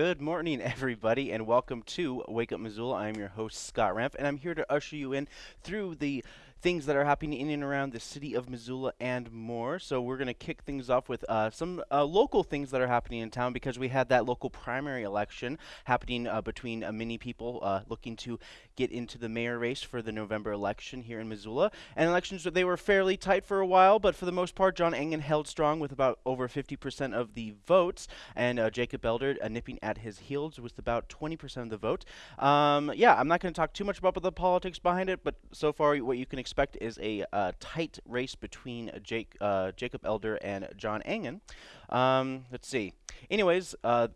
Good morning, everybody, and welcome to Wake Up Missoula. I'm your host, Scott Ramp, and I'm here to usher you in through the things that are happening in and around the city of Missoula and more. So we're going to kick things off with uh, some uh, local things that are happening in town because we had that local primary election happening uh, between uh, many people uh, looking to get into the mayor race for the November election here in Missoula. And elections they were fairly tight for a while, but for the most part, John Engen held strong with about over 50% of the votes, and uh, Jacob Elder nipping at his heels with about 20% of the vote. Um, yeah, I'm not going to talk too much about the politics behind it, but so far what you can expect expect is a uh, tight race between Jake, uh, Jacob Elder and John Engen. Um, let's see. Anyways, uh,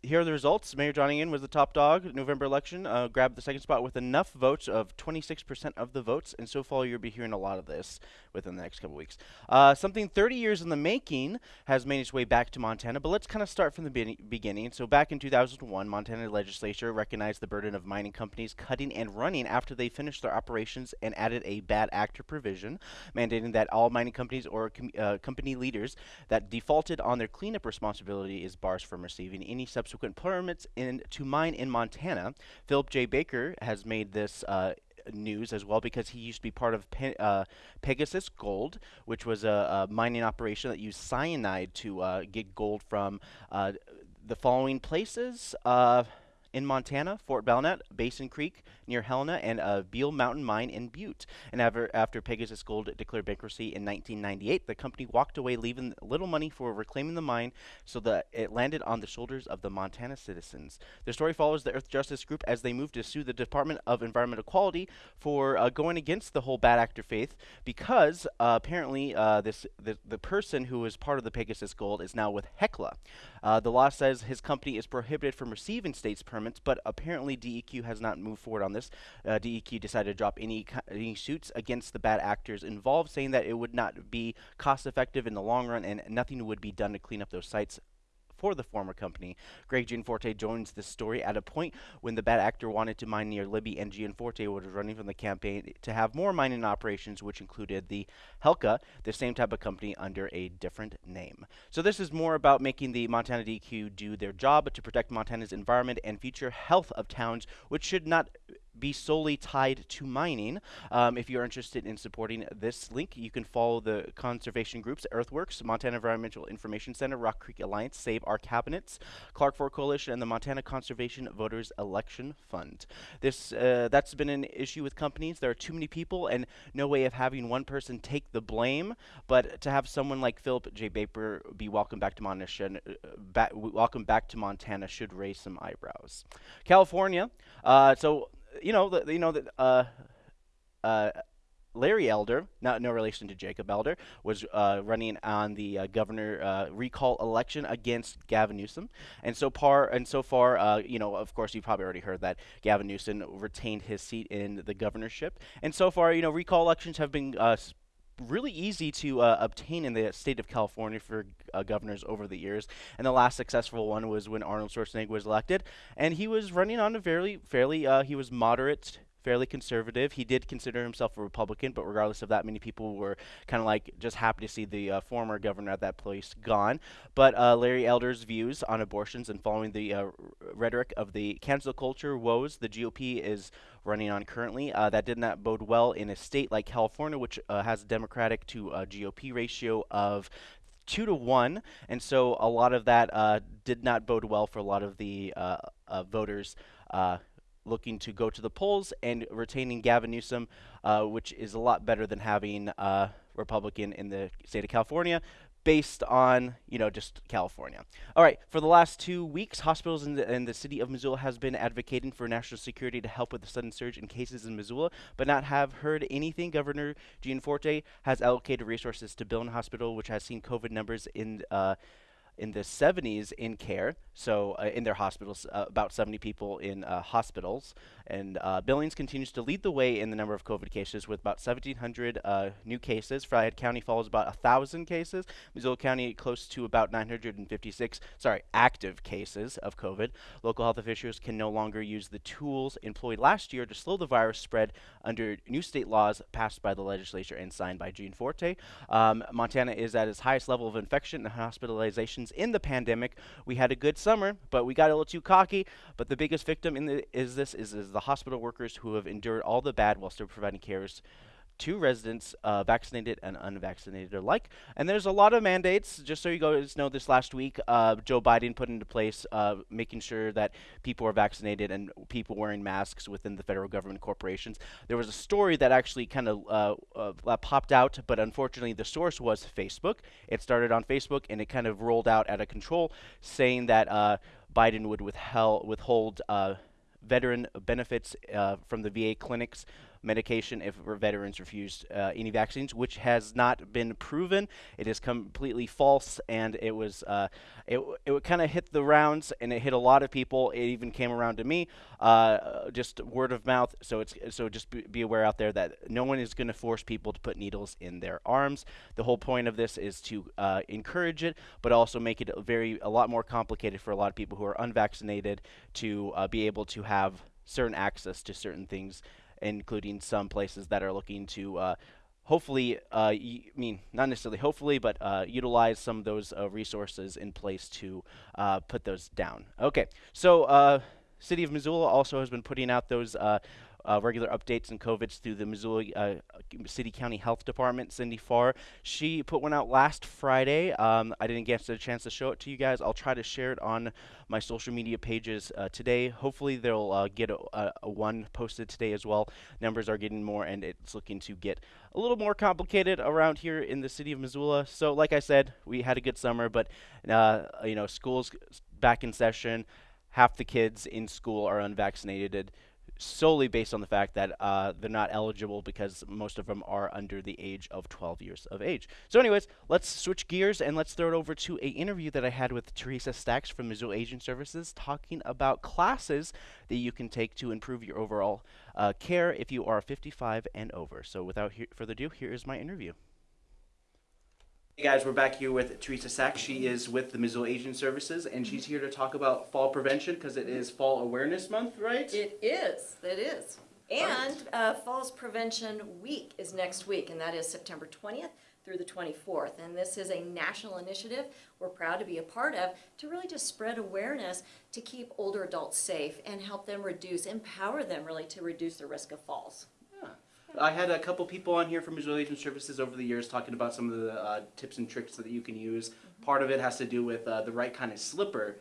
here are the results. Mayor John Engen was the top dog. November election uh, grabbed the second spot with enough votes of 26% of the votes, and so far you'll be hearing a lot of this within the next couple weeks. Uh, something 30 years in the making has made its way back to Montana, but let's kind of start from the be beginning. So back in 2001, Montana legislature recognized the burden of mining companies cutting and running after they finished their operations and added a bad actor provision, mandating that all mining companies or com uh, company leaders that defaulted on their cleanup responsibility is bars from receiving any subsequent permits in, to mine in Montana. Philip J. Baker has made this uh, news as well because he used to be part of Pe uh, Pegasus Gold, which was a, a, mining operation that used cyanide to uh, get gold from uh, the following places. Uh, in Montana, Fort Belknap, Basin Creek near Helena, and a Beal Mountain Mine in Butte. And after, after Pegasus Gold declared bankruptcy in 1998, the company walked away, leaving little money for reclaiming the mine, so that it landed on the shoulders of the Montana citizens. The story follows the Earth Justice Group as they move to sue the Department of Environmental Quality for uh, going against the whole bad actor faith, because uh, apparently uh, this the, the person who was part of the Pegasus Gold is now with Hecla. Uh, the law says his company is prohibited from receiving state's permits, but apparently DEQ has not moved forward on this. Uh, DEQ decided to drop any, any suits against the bad actors involved, saying that it would not be cost effective in the long run and nothing would be done to clean up those sites for the former company. Greg Gianforte joins this story at a point when the bad actor wanted to mine near Libby, and Gianforte was running from the campaign to have more mining operations, which included the Hecla, the same type of company under a different name. So this is more about making the Montana DEQ do their job to protect Montana's environment and future health of towns, which should not be solely tied to mining. Um, if you're interested in supporting this link, you can follow the conservation groups Earthworks, Montana Environmental Information Center, Rock Creek Alliance, Save Our Cabinets, Clark Fork Coalition, and the Montana Conservation Voters Election Fund. This uh, that's been an issue with companies. There are too many people and no way of having one person take the blame. But to have someone like Philip J. Baker be welcome back to Montana, uh, ba welcome back to Montana should raise some eyebrows. California. Uh, so you know, the, you know that uh, uh, Larry Elder, not no relation to Jacob Elder, was uh, running on the uh, governor uh, recall election against Gavin Newsom, and so far, and so far, uh, you know, of course, you've probably already heard that Gavin Newsom retained his seat in the governorship, and so far, you know, recall elections have been uh, really easy to uh, obtain in the state of California for uh, governors over the years. And the last successful one was when Arnold Schwarzenegger was elected, and he was running on a fairly, fairly, uh, he was moderate fairly conservative. He did consider himself a Republican, but regardless of that, many people were kind of like just happy to see the uh, former governor at that place gone. But uh, Larry Elder's views on abortions and following the uh, rhetoric of the cancel culture woes the GOP is running on currently, uh, that did not bode well in a state like California, which uh, has a Democratic to uh, GOP ratio of two to one, and so a lot of that uh, did not bode well for a lot of the uh, uh, voters looking to go to the polls and retaining Gavin Newsom, uh, which is a lot better than having a Republican in the state of California based on, you know, just California. All right, for the last two weeks, hospitals in the, in the city of Missoula has been advocating for national security to help with the sudden surge in cases in Missoula, but not have heard anything. Governor Gianforte has allocated resources to Billen Hospital, which has seen COVID numbers in uh, in the 70s in care, so uh, in their hospitals, uh, about 70 people in uh, hospitals. And uh, Billings continues to lead the way in the number of COVID cases with about 1,700 uh, new cases. Flathead County follows about 1,000 cases. Missoula County close to about 956, sorry, active cases of COVID. Local health officials can no longer use the tools employed last year to slow the virus spread under new state laws passed by the legislature and signed by Gianforte. Um, Montana is at its highest level of infection and hospitalizations in the pandemic. We had a good summer, but we got a little too cocky. But the biggest victim in the, is this is, is the hospital workers who have endured all the bad while still providing cares to residents, uh, vaccinated and unvaccinated alike. And there's a lot of mandates. Just so you guys know, this last week, uh, Joe Biden put into place uh, making sure that people are vaccinated and people wearing masks within the federal government corporations. There was a story that actually kind of uh, uh, popped out, but unfortunately, the source was Facebook. It started on Facebook and it kind of rolled out out of control, saying that uh, Biden would withheld, withhold veteran benefits from the VA clinics medication if veterans refused uh, any vaccines, which has not been proven. It is completely false, and it was uh, it it kind of hit the rounds, and it hit a lot of people. It even came around to me, uh, just word of mouth. So it's so just be, be aware out there that no one is going to force people to put needles in their arms. The whole point of this is to uh, encourage it, but also make it very a lot more complicated for a lot of people who are unvaccinated to uh, be able to have certain access to certain things including some places that are looking to uh, hopefully, uh, I mean, not necessarily hopefully, but uh, utilize some of those uh, resources in place to uh, put those down. Okay, so uh, City of Missoula also has been putting out those uh, regular updates and COVIDs through the Missoula uh, City County Health Department, Cindy Farr. She put one out last Friday. Um, I didn't get a chance to show it to you guys. I'll try to share it on my social media pages uh, today. Hopefully, they'll uh, get a, a, a, one posted today as well. Numbers are getting more, and it's looking to get a little more complicated around here in the city of Missoula. So, like I said, we had a good summer, but uh, you know, school's back in session. Half the kids in school are unvaccinated solely based on the fact that uh, they're not eligible because most of them are under the age of 12 years of age. So anyways, let's switch gears and let's throw it over to a interview that I had with Teresa Stacks from Missoula Aging Services talking about classes that you can take to improve your overall uh, care if you are 55 and over. So without further ado, here is my interview. Hey guys, we're back here with Teresa Sack. She is with the Missoula Aging Services, and she's here to talk about fall prevention because it is Fall Awareness Month, right? It is. It is. And uh, Falls Prevention Week is next week, and that is September 20th through the 24th. And this is a national initiative we're proud to be a part of to really just spread awareness to keep older adults safe and help them reduce, empower them really to reduce the risk of falls. I had a couple people on here from Aging Services over the years talking about some of the uh, tips and tricks that you can use. Mm-hmm. Part of it has to do with uh, the right kind of slipper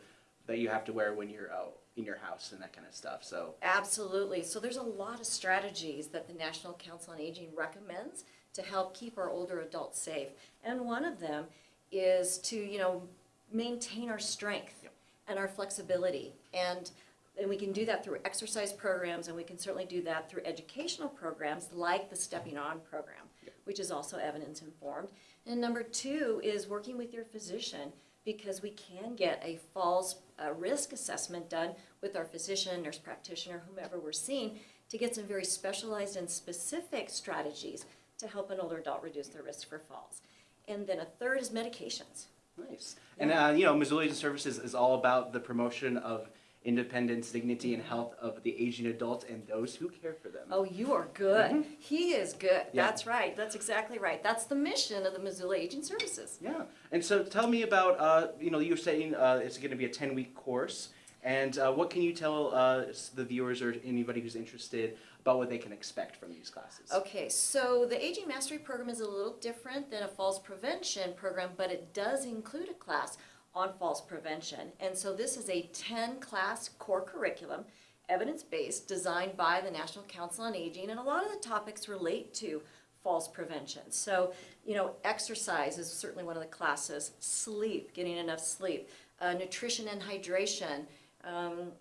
that you have to wear when you're out in your house and that kind of stuff. So absolutely. So there's a lot of strategies that the National Council on Aging recommends to help keep our older adults safe, and one of them is to you know maintain our strength yep. and our flexibility and and we can do that through exercise programs, and we can certainly do that through educational programs like the Stepping On program, which is also evidence informed. And number two is working with your physician because we can get a falls uh, risk assessment done with our physician, nurse practitioner, whomever we're seeing to get some very specialized and specific strategies to help an older adult reduce their risk for falls. And then a third is medications. Nice. And, uh, you know, Missoula Services is all about the promotion of independence, dignity, and health of the aging adults and those who care for them. Oh, you are good. Mm -hmm. He is good. Yeah. That's right. That's exactly right. That's the mission of the Missoula Aging Services. Yeah. And so tell me about, uh, you know, you're saying uh, it's going to be a 10-week course. And uh, what can you tell uh, the viewers or anybody who's interested about what they can expect from these classes? Okay, so the Aging Mastery Program is a little different than a falls prevention program, but it does include a class on falls prevention. And so this is a 10 class core curriculum, evidence-based, designed by the National Council on Aging, and a lot of the topics relate to falls prevention. So, you know, exercise is certainly one of the classes, sleep, getting enough sleep, uh, nutrition and hydration, um,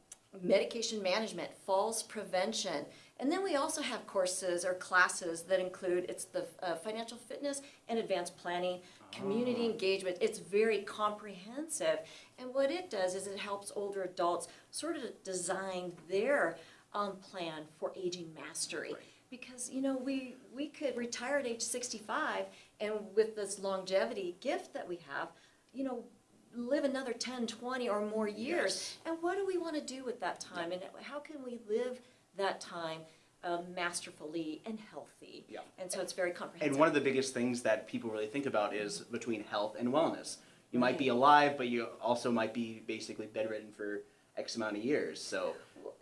medication management, falls prevention, And then we also have courses or classes that include, it's the uh, financial fitness and advanced planning, community engagement. It's very comprehensive. And what it does is it helps older adults sort of design their um, plan for aging mastery. Because, you know, we, we could retire at age 65 and with this longevity gift that we have, you know, live another 10, 20 or more years. And what do we want to do with that time? And how can we live that time um, masterfully and healthy? Yeah. And so it's very comprehensive. And one of the biggest things that people really think about is between health and wellness. You might be alive, but you also might be basically bedridden for X amount of years. So,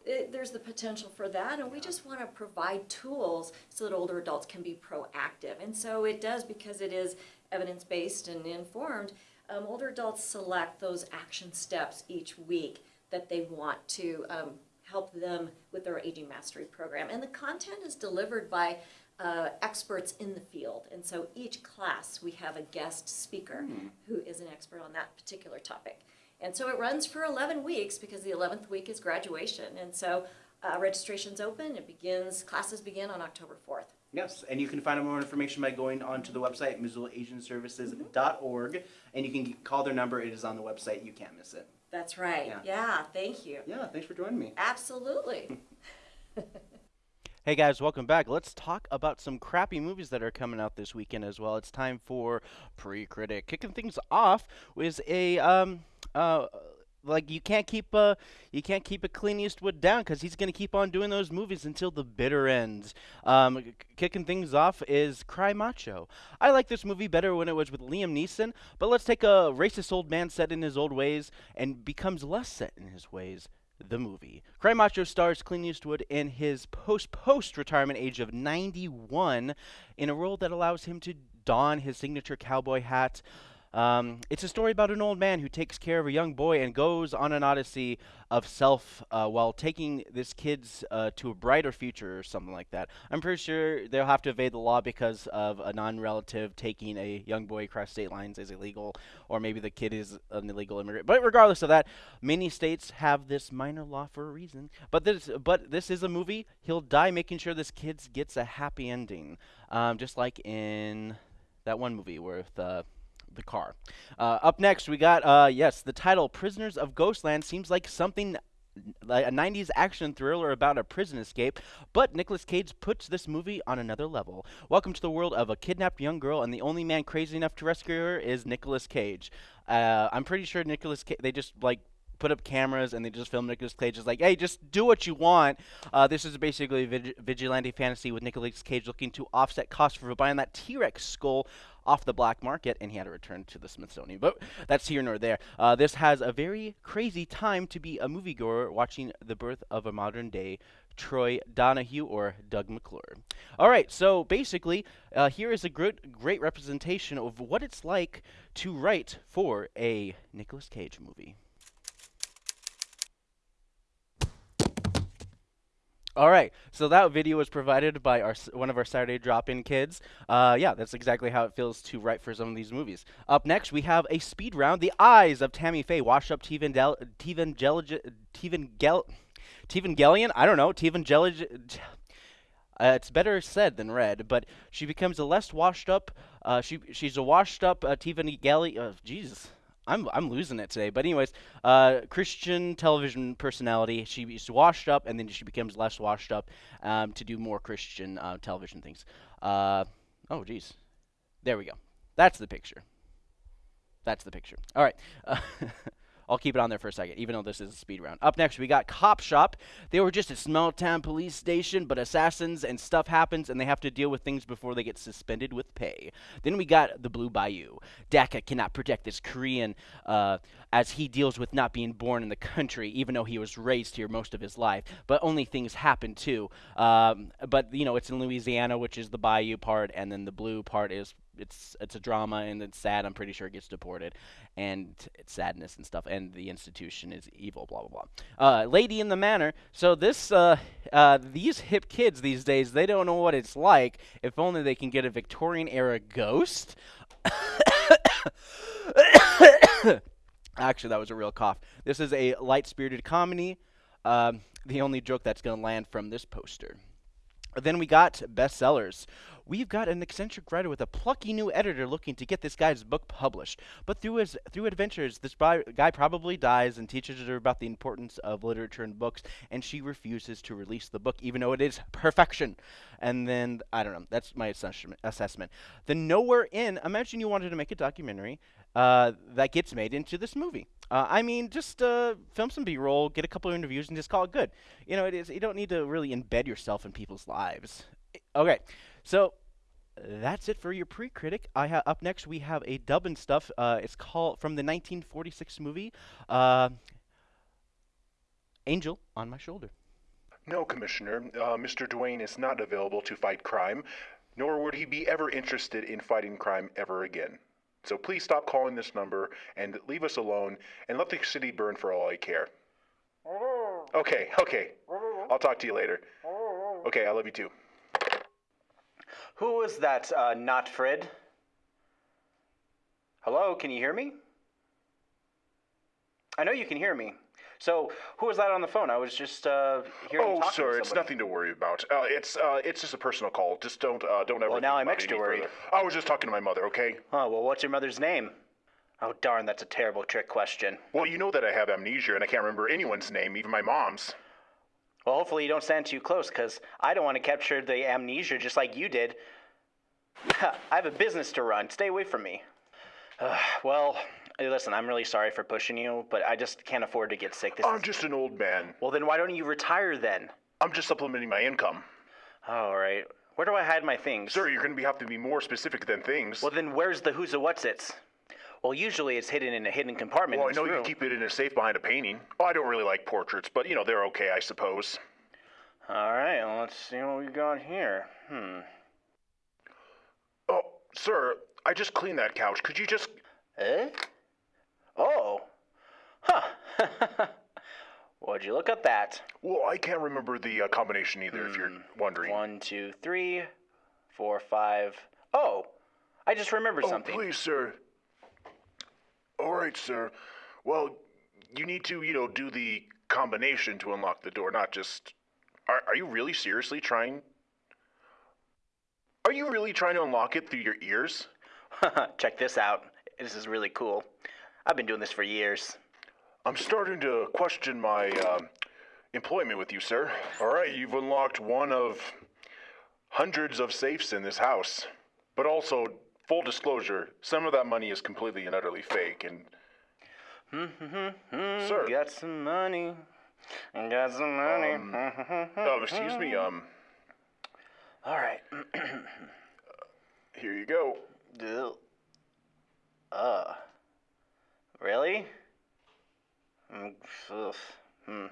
it, there's the potential for that, and we just want to provide tools so that older adults can be proactive. And so it does because it is evidence based and informed. Um, older adults select those action steps each week that they want to um, help them with their aging mastery program. And the content is delivered by uh, experts in the field. And so each class we have a guest speaker who is an expert on that particular topic. And so it runs for 11 weeks because the 11th week is graduation. And so uh, registration's open. It begins, classes begin on October 4th. yes. And you can find out more information by going onto the website, MissoulaAgingServices.org. And you can call their number. It is on the website. You can't miss it. That's right. Yeah. Yeah, thank you. Yeah, thanks for joining me. Absolutely. Hey guys, welcome back. Let's talk about some crappy movies that are coming out this weekend as well. It's time for pre-critic. Kicking things off was a um uh like you can't keep uh you can't keep a Clint Eastwood down because he's gonna keep on doing those movies until the bitter ends. Um, k- kicking things off is Cry Macho. I like this movie better when it was with Liam Neeson, but let's take a racist old man set in his old ways and becomes less set in his ways the movie. Cry Macho stars Clint Eastwood in his post post retirement age of 91 in a role that allows him to don his signature cowboy hat. Um, it's a story about an old man who takes care of a young boy and goes on an odyssey of self uh, while taking this kid's uh, to a brighter future or something like that. I'm pretty sure they'll have to evade the law because of a non-relative taking a young boy across state lines is illegal, or maybe the kid is an illegal immigrant. But regardless of that, many states have this minor law for a reason. But this, but this is a movie. He'll die making sure this kid gets a happy ending, um, just like in that one movie with uh, the car. Uh, up next, we got uh, yes, the title "Prisoners of Ghostland" seems like something like a 90s action thriller about a prison escape, but Nicolas Cage puts this movie on another level. Welcome to the world of a kidnapped young girl, and the only man crazy enough to rescue her is Nicolas Cage. Uh, I'm pretty sure Nicolas Cage, they just like put up cameras and they just film Nicolas Cage. It's like, hey, just do what you want. Uh, this is basically vig- vigilante fantasy with Nicolas Cage looking to offset costs for buying that T-Rex skull off the black market, and he had to return to the Smithsonian. But that's here nor there. Uh, this has a very crazy time to be a moviegoer watching the birth of a modern day Troy Donahue or Doug McClure. All right, so basically, uh, here is a great, great representation of what it's like to write for a Nicolas Cage movie. All right, so that video was provided by our one of our Saturday drop-in kids. Uh, yeah, that's exactly how it feels to write for some of these movies. Up next, we have a speed round: The Eyes of Tammy Faye, washed-up Tevangel- Tevangel- Tevangel- Tevangelion. I don't know, Tevangelion. Uh, it's better said than read, but she becomes a less washed up. Uh, she she's a washed up uh, Tevangeli. Uh, Jesus, I'm I'm losing it today. But anyways, uh, Christian television personality. She's washed up, and then she becomes less washed up um, to do more Christian uh, television things. Uh, oh, geez, there we go. That's the picture. That's the picture. All right. I'll keep it on there for a second, even though this is a speed round. Up next, we got Cop Shop. They were just a small town police station, but assassins and stuff happens, and they have to deal with things before they get suspended with pay. Then we got the Blue Bayou. Daka cannot protect this Korean uh, as he deals with not being born in the country, even though he was raised here most of his life. But only things happen too. Um, but you know, it's in Louisiana, which is the Bayou part, and then the blue part is it's it's a drama and it's sad. I'm pretty sure it gets deported, and it's sadness and stuff. And the institution is evil. Blah blah blah. Uh, Lady in the Manor. So this uh, uh, these hip kids these days they don't know what it's like. If only they can get a Victorian era ghost. Actually, that was a real cough. This is a light spirited comedy. Um, the only joke that's going to land from this poster. Then we got bestsellers. We've got an eccentric writer with a plucky new editor looking to get this guy's book published. But through his through adventures, this guy probably dies and teaches her about the importance of literature and books, and she refuses to release the book, even though it is perfection. And then I don't know. That's my assessment. The Nowhere Inn. Imagine you wanted to make a documentary uh, that gets made into this movie. Uh, I mean, just uh, film some B-roll, get a couple of interviews, and just call it good. You know, it is. You don't need to really embed yourself in people's lives. Okay, so that's it for your pre-critic. I ha- up next we have a dub and stuff. Uh, it's called from the 1946 movie uh, Angel on My Shoulder. No, Commissioner. Uh, Mr. Duane is not available to fight crime, nor would he be ever interested in fighting crime ever again. So please stop calling this number and leave us alone and let the city burn for all I care. Okay, okay. I'll talk to you later. Okay, I love you too. Who was that, uh, not Fred? Hello, can you hear me? I know you can hear me. So, who was that on the phone? I was just uh, hearing Oh, talking sir, it's nothing to worry about. Uh, it's uh, it's just a personal call. Just don't uh, don't ever. Well, now I'm extra worried. further. I was just talking to my mother. Okay. Oh, well, what's your mother's name? Oh, darn, that's a terrible trick question. Well, you know that I have amnesia and I can't remember anyone's name, even my mom's. Well, hopefully you don't stand too close, because I don't want to capture the amnesia just like you did. I have a business to run. Stay away from me. Uh, well, listen, I'm really sorry for pushing you, but I just can't afford to get sick. This I'm is... just an old man. Well, then why don't you retire then? I'm just supplementing my income. All right. Where do I hide my things? Sir, you're going to be, have to be more specific than things. Well, then where's the who's a what's its? Well, usually it's hidden in a hidden compartment. Well, I know this you room. keep it in a safe behind a painting. Oh, I don't really like portraits, but you know they're okay, I suppose. All right, well, let's see what we got here. Hmm. Sir, I just cleaned that couch. Could you just? Eh? Oh. Huh. Would you look at that? Well, I can't remember the uh, combination either. If you're wondering. One, two, three, four, five. Oh, I just remembered oh, something. please, sir. All right, sir. Well, you need to, you know, do the combination to unlock the door, not just. Are, are you really seriously trying? Are you really trying to unlock it through your ears? Check this out. This is really cool. I've been doing this for years. I'm starting to question my um employment with you, sir. All right, you've unlocked one of hundreds of safes in this house. But also, full disclosure, some of that money is completely and utterly fake. And Sir. Got some money. Got some money. oh, excuse me, um, All right. here you go. Uh. Really? Mm, ugh. Hmm.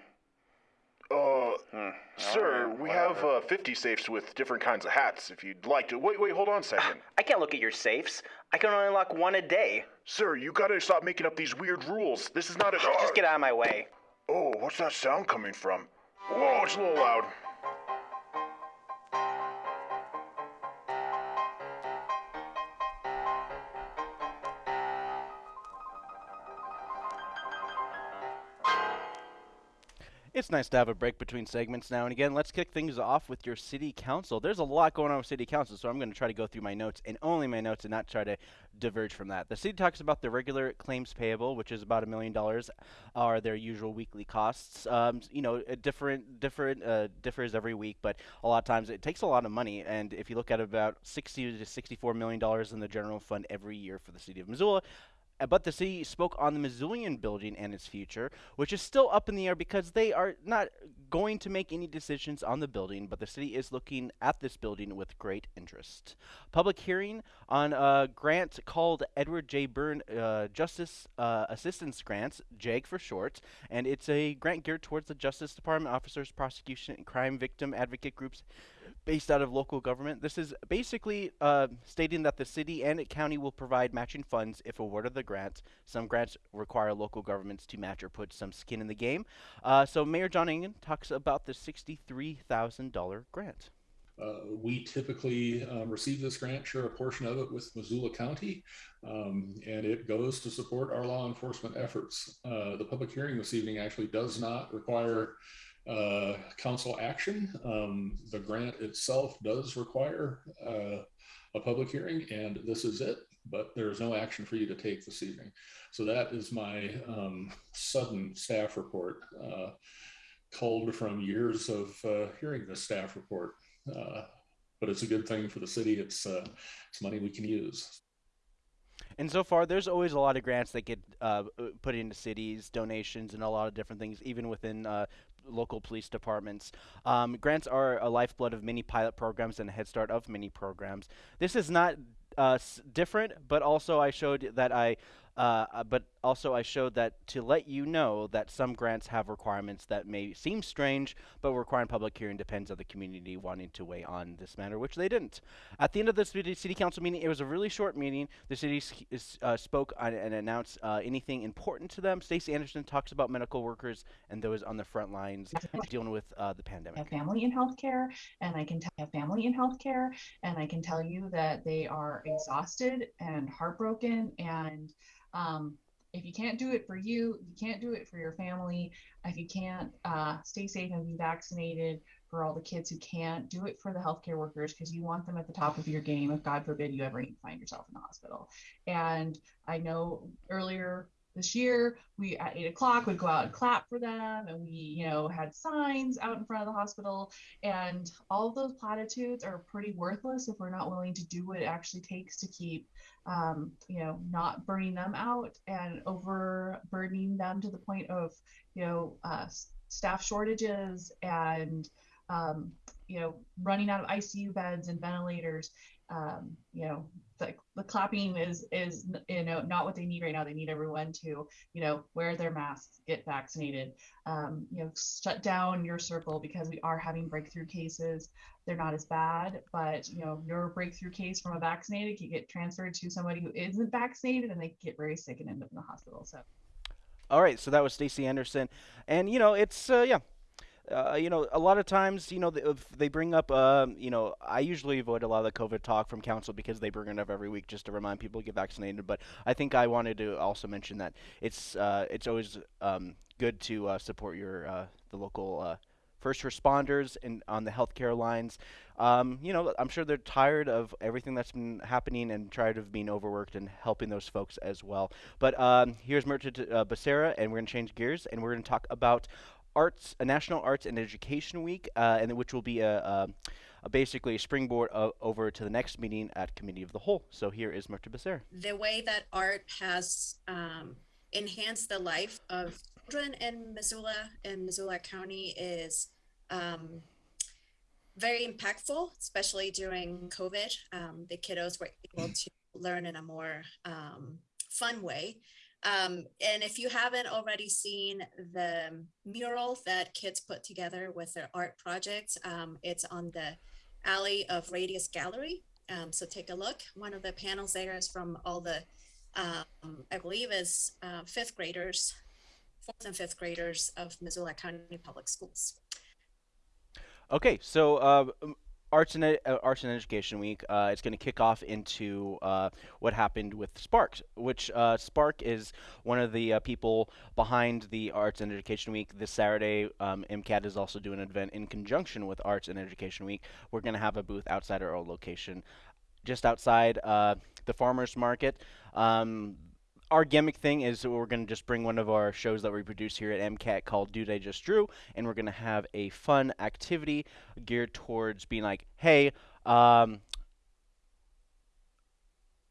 Uh, Hmm. sir, Alright, we have uh, 50 safes with different kinds of hats. If you'd like to, wait, wait, hold on a second. I can't look at your safes. I can only unlock one a day. sir, you gotta stop making up these weird rules. This is not a. Just get out of my way. Oh, what's that sound coming from? Whoa, it's a little loud. It's nice to have a break between segments now and again. Let's kick things off with your city council. There's a lot going on with city council, so I'm going to try to go through my notes and only my notes and not try to diverge from that. The city talks about the regular claims payable, which is about a million dollars, are their usual weekly costs. Um, you know, different different uh, differs every week, but a lot of times it takes a lot of money. And if you look at about 60 to 64 million dollars in the general fund every year for the city of Missoula, But the city spoke on the Missoulian building and its future, which is still up in the air because they are not going to make any decisions on the building, but the city is looking at this building with great interest. Public hearing on a grant called Edward J. Byrne uh, Justice uh, Assistance Grants, JAG for short, and it's a grant geared towards the Justice Department officers, prosecution, and crime victim advocate groups based out of local government. This is basically uh, stating that the city and county will provide matching funds if awarded the grant. Some grants require local governments to match or put some skin in the game. Uh, so Mayor John Engen talks about the $63,000 grant. Uh, we typically um, receive this grant, share a portion of it with Missoula County, um, and it goes to support our law enforcement efforts. Uh, the public hearing this evening actually does not require uh, council action. Um, the grant itself does require uh, a public hearing, and this is it, but there is no action for you to take this evening. So that is my um, sudden staff report, uh, culled from years of uh, hearing this staff report. Uh, but it's a good thing for the city. It's uh, it's money we can use. And so far, there's always a lot of grants that get uh, put into cities, donations, and a lot of different things, even within uh, local police departments. Um, grants are a lifeblood of many pilot programs and a head start of many programs. This is not uh, different, but also I showed that I uh, uh, but also I showed that to let you know that some grants have requirements that may seem strange, but requiring public hearing depends on the community wanting to weigh on this matter, which they didn't. At the end of the city, city council meeting, it was a really short meeting. The city uh, spoke on, and announced uh, anything important to them. Stacey Anderson talks about medical workers and those on the front lines dealing with uh, the pandemic. I have family in healthcare, and I can tell have family in healthcare, and I can tell you that they are exhausted and heartbroken and um, if you can't do it for you, you can't do it for your family. If you can't uh, stay safe and be vaccinated for all the kids who can't, do it for the healthcare workers because you want them at the top of your game if God forbid you ever need to find yourself in the hospital. And I know earlier this year we at eight o'clock would go out and clap for them and we you know had signs out in front of the hospital. And all of those platitudes are pretty worthless if we're not willing to do what it actually takes to keep um, you know not burning them out and overburdening them to the point of you know uh, staff shortages and um, you know running out of icu beds and ventilators um, you know the, the clapping is is you know not what they need right now. They need everyone to you know wear their masks get vaccinated um, you know shut down your circle because we are having breakthrough cases. They're not as bad but you know your breakthrough case from a vaccinated can get transferred to somebody who isn't vaccinated and they get very sick and end up in the hospital. So all right. So that was stacey anderson. And you know it's uh, yeah uh, you know, a lot of times, you know, if they bring up, um, you know, I usually avoid a lot of the COVID talk from council because they bring it up every week just to remind people to get vaccinated. But I think I wanted to also mention that it's uh, it's always um, good to uh, support your uh, the local uh, first responders and on the healthcare lines. Um, you know, I'm sure they're tired of everything that's been happening and tired of being overworked and helping those folks as well. But um, here's Merchant uh, Becerra, and we're going to change gears and we're going to talk about arts, a National Arts and Education Week, uh, and which will be a, a, a basically a springboard over to the next meeting at Committee of the Whole. So here is Mirtha Becerra. The way that art has um, enhanced the life of children in Missoula and Missoula County is um, very impactful, especially during COVID. Um, the kiddos were able to learn in a more um, fun way. Um, and if you haven't already seen the mural that kids put together with their art projects, um, it's on the alley of Radius Gallery. Um, so take a look. One of the panels there is from all the, um, I believe is uh, fifth graders, fourth and fifth graders of Missoula County Public Schools. Okay, so uh, Arts and, uh, Arts and Education Week. Uh, it's going to kick off into uh, what happened with Spark, which uh, Spark is one of the uh, people behind the Arts and Education Week. This Saturday, um, MCAT is also doing an event in conjunction with Arts and Education Week. We're going to have a booth outside our old location, just outside uh, the farmers market. Um, our gimmick thing is we're going to just bring one of our shows that we produce here at MCAT called Dude I Just Drew, and we're going to have a fun activity geared towards being like, hey, um,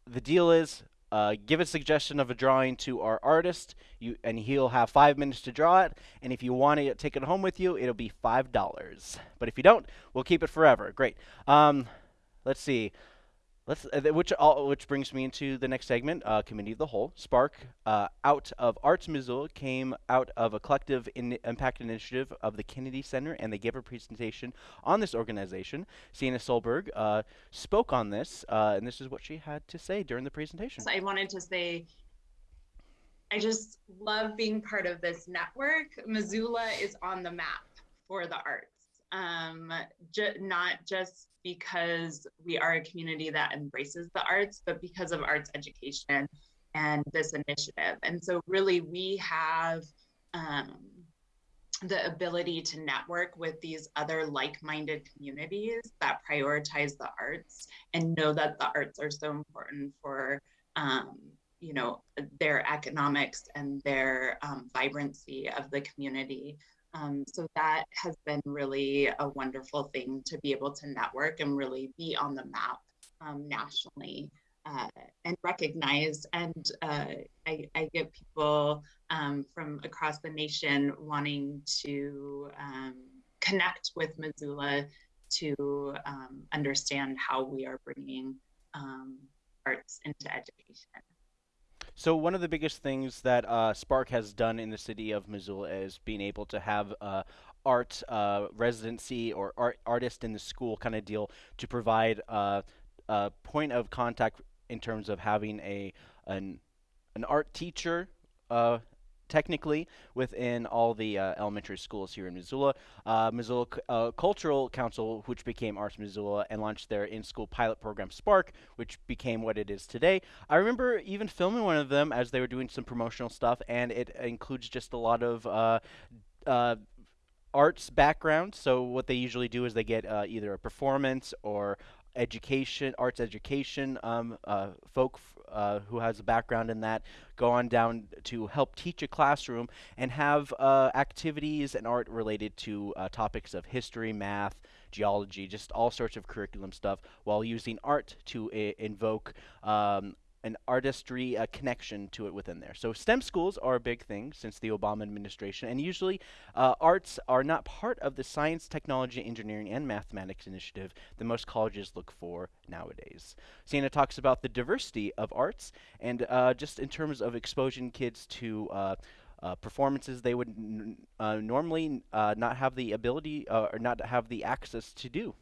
the deal is uh, give a suggestion of a drawing to our artist, you, and he'll have five minutes to draw it. And if you want to take it home with you, it'll be five dollars. But if you don't, we'll keep it forever. Great. Um, let's see. Let's, uh, which all, which brings me into the next segment, uh, Committee of the Whole. Spark, uh, out of Arts Missoula, came out of a collective in impact initiative of the Kennedy Center, and they gave a presentation on this organization. Sienna Solberg uh, spoke on this, uh, and this is what she had to say during the presentation. So I wanted to say, I just love being part of this network. Missoula is on the map for the arts um, ju- not just because we are a community that embraces the arts, but because of arts education and this initiative. And so, really, we have um, the ability to network with these other like-minded communities that prioritize the arts and know that the arts are so important for um, you know their economics and their um, vibrancy of the community um, so that has been really a wonderful thing to be able to network and really be on the map um, nationally uh, and recognize. And uh, I, I, get people um, from across the nation wanting to um, connect with Missoula to um, understand how we are bringing um, arts into education. So one of the biggest things that uh, Spark has done in the city of Missoula is being able to have uh, art uh, residency or art artist in the school kind of deal to provide uh, a point of contact in terms of having a an an art teacher uh, technically within all the uh, elementary schools here in Missoula. Uh, Missoula uh, Cultural Council, which became Arts Missoula, and launched their in-school pilot program Spark, which became what it is today. I remember even filming one of them as they were doing some promotional stuff, and it includes just a lot of uh, uh, arts background. So what they usually do is they get uh, either a performance or education, arts education um, uh, folk uh, who has a background in that go on down to help teach a classroom and have uh, activities and art related to uh, topics of history, math, geology, just all sorts of curriculum stuff while using art to invoke um, an artistry uh, connection to it within there. So STEM schools are a big thing since the Obama administration, and usually uh, arts are not part of the science, technology, engineering, and mathematics initiative that most colleges look for nowadays. Sienna talks about the diversity of arts, and uh, just in terms of exposing kids to uh, uh, performances they would uh, normally not have the ability or not have the access to do.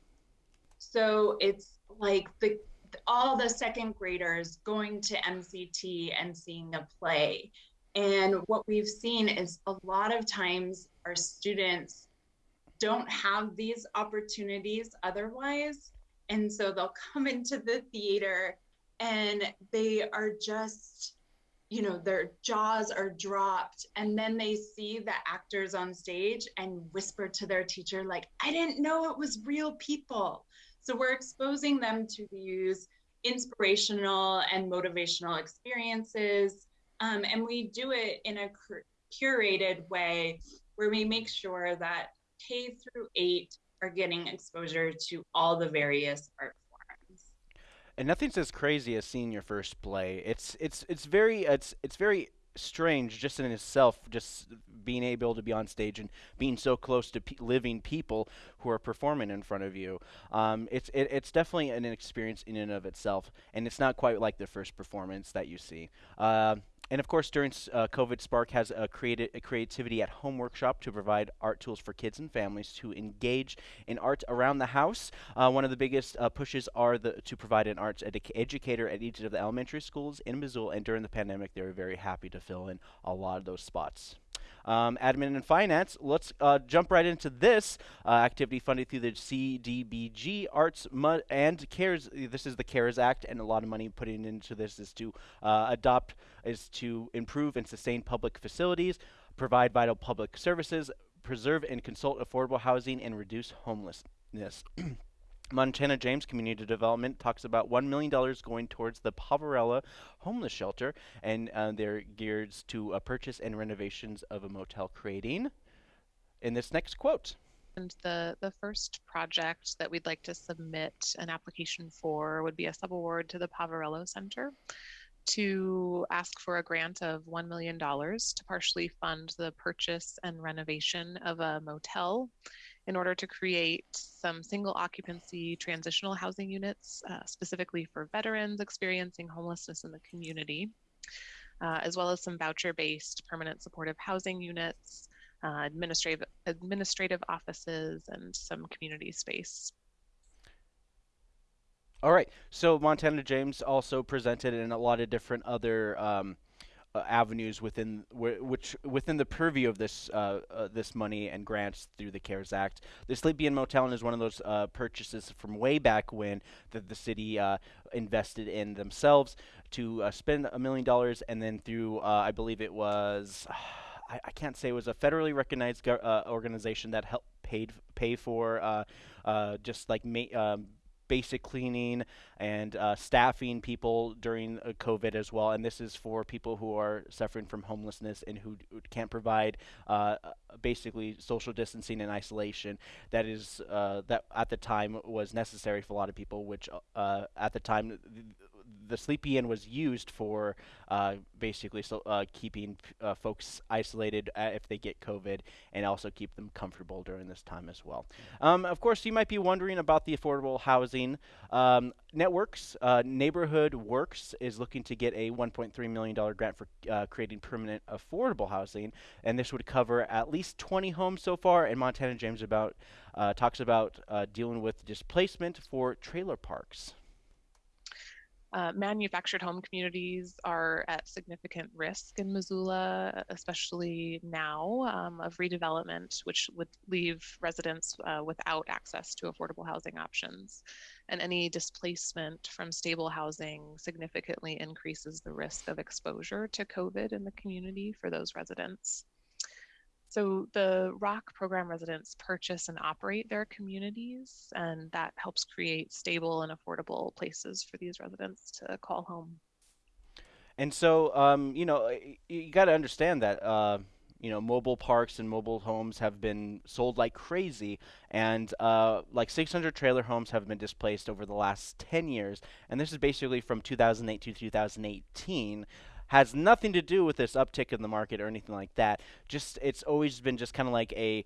So it's like the all the second graders going to MCT and seeing a play. And what we've seen is a lot of times our students don't have these opportunities otherwise. And so they'll come into the theater and they are just, you know, their jaws are dropped. And then they see the actors on stage and whisper to their teacher, like, I didn't know it was real people. So we're exposing them to these inspirational and motivational experiences. Um, and we do it in a curated way where we make sure that K through eight are getting exposure to all the various art forms. And nothing's as crazy as seeing your first play. It's it's it's very it's it's very strange just in itself, just being able to be on stage and being so close to pe living people who are performing in front of you. Um, it's it, it's definitely an experience in and of itself, and it's not quite like the first performance that you see. Uh, and of course, during uh, COVID, Spark has a, created a creativity at home workshop to provide art tools for kids and families to engage in art around the house. Uh, one of the biggest uh, pushes are the, to provide an arts educator at each of the elementary schools in Missoula, and during the pandemic, they were very happy to fill in a lot of those spots um, admin and finance. Let's uh, jump right into this uh, activity funded through the CDBG Arts and CARES. This is the CARES Act, and a lot of money put into this is to uh, adopt, is to improve and sustain public facilities, provide vital public services, preserve and consult affordable housing, and reduce homelessness. Montana James Community Development talks about $1 million going towards the Poverello homeless shelter, and uh, they're geared to a purchase and renovations of a motel, creating in this next quote. And the, the first project that we'd like to submit an application for would be a subaward to the Poverello Center to ask for a grant of $1 million to partially fund the purchase and renovation of a motel in order to create some single occupancy transitional housing units, uh, specifically for veterans experiencing homelessness in the community, uh, as well as some voucher based permanent supportive housing units, uh, administrative, administrative offices, and some community space. All right. So Montana James also presented in a lot of different other um, uh, avenues within which within the purview of this uh, uh, this money and grants through the CARES Act. The Sleepy Inn Motel Inn is one of those uh, purchases from way back when that the city uh, invested in themselves to uh, spend a million dollars, and then through I believe it was. I, I, can't say it was a federally recognized go- organization that helped paid pay for uh, uh, just like ma- um, basic cleaning and uh, staffing people during uh, COVID as well. And this is for people who are suffering from homelessness and who, can't provide uh, basically social distancing and isolation. That is uh, that at the time was necessary for a lot of people, which uh, at the time. Th- the Sleepy Inn was used for uh, basically so, uh, keeping uh, folks isolated uh, if they get COVID and also keep them comfortable during this time as well. Um, of course, you might be wondering about the affordable housing. Um, Networks, uh, Neighborhood Works is looking to get a $1.3 million grant for uh, creating permanent affordable housing, and this would cover at least 20 homes so far. And Montana James about talks about dealing with displacement for trailer parks. Uh, manufactured home communities are at significant risk in Missoula, especially now, um, of redevelopment, which would leave residents uh, without access to affordable housing options. And any displacement from stable housing significantly increases the risk of exposure to COVID in the community for those residents. So the ROC program residents purchase and operate their communities, and that helps create stable and affordable places for these residents to call home. And so, um, you know, you got to understand that. Uh, you know, mobile parks and mobile homes have been sold like crazy, and uh, like 600 trailer homes have been displaced over the last 10 years. And this is basically from 2008 to 2018 has nothing to do with this uptick in the market or anything like that. Just it's always been just kind of like a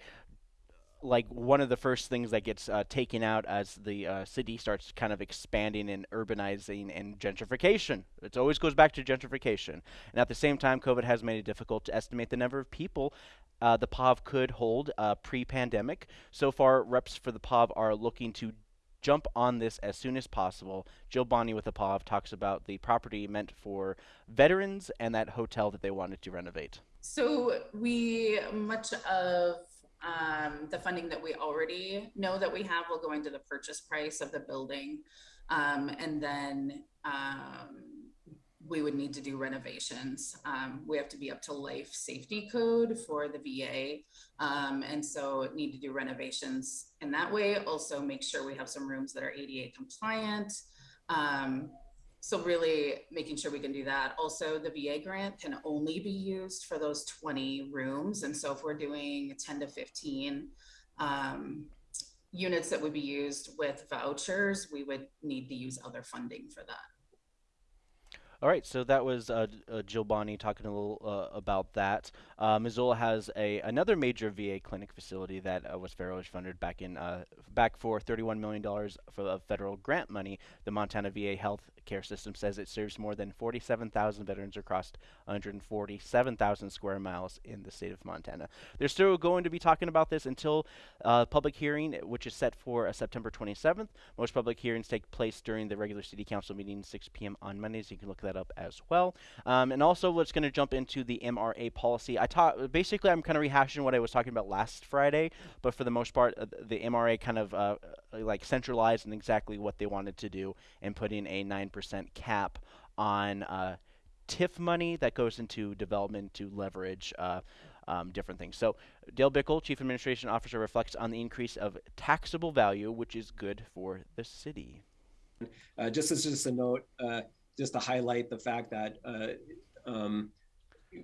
like one of the first things that gets uh, taken out as the uh, city starts kind of expanding and urbanizing and gentrification. It always goes back to gentrification. And at the same time, COVID has made it difficult to estimate the number of people uh, the POV could hold uh, pre pandemic. So far, reps for the POV are looking to jump on this as soon as possible. Jill Bonny with the POV talks about the property meant for veterans and that hotel that they wanted to renovate. So we much of um, the funding that we already know that we have will go into the purchase price of the building, um, and then um, we would need to do renovations. Um, we have to be up to life safety code for the VA. Um, and so need to do renovations in that way. Also make sure we have some rooms that are ADA compliant. Um, so really making sure we can do that. Also the VA grant can only be used for those 20 rooms. And so if we're doing 10 to 15, um, units that would be used with vouchers, we would need to use other funding for that. All right, so that was uh, uh, Jill Bonny talking a little uh, about that. Uh, Missoula has a another major VA clinic facility that uh, was federally funded back in uh, back for 31 million dollars for federal grant money. The Montana VA Health Care System says it serves more than 47,000 veterans across 147,000 square miles in the state of Montana. They're still going to be talking about this until public hearing, which is set for September 27th. Most public hearings take place during the regular city council meeting, 6 p.m. on Mondays. You can look at that up as well. Um, and also, let's going to jump into the MRA policy. I taught basically, I'm kind of rehashing what I was talking about last Friday, but for the most part, uh, the MRA kind of uh, uh, like centralized in exactly what they wanted to do and putting a 9% cap on uh, TIF money that goes into development to leverage. Uh, um, different things. So Dale Bickell, Chief Administration Officer, reflects on the increase of taxable value, which is good for the city. Uh, just as just a note, uh, just to highlight the fact that uh, um,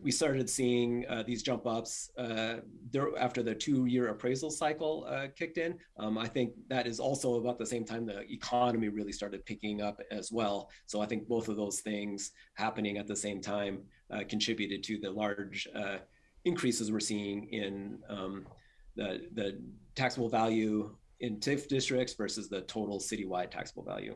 we started seeing uh, these jump ups uh, there after the two-year appraisal cycle uh, kicked in. Um, I think that is also about the same time the economy really started picking up as well. So I think both of those things happening at the same time uh, contributed to the large uh, increases we're seeing in um, the the taxable value in TIF districts versus the total citywide taxable value.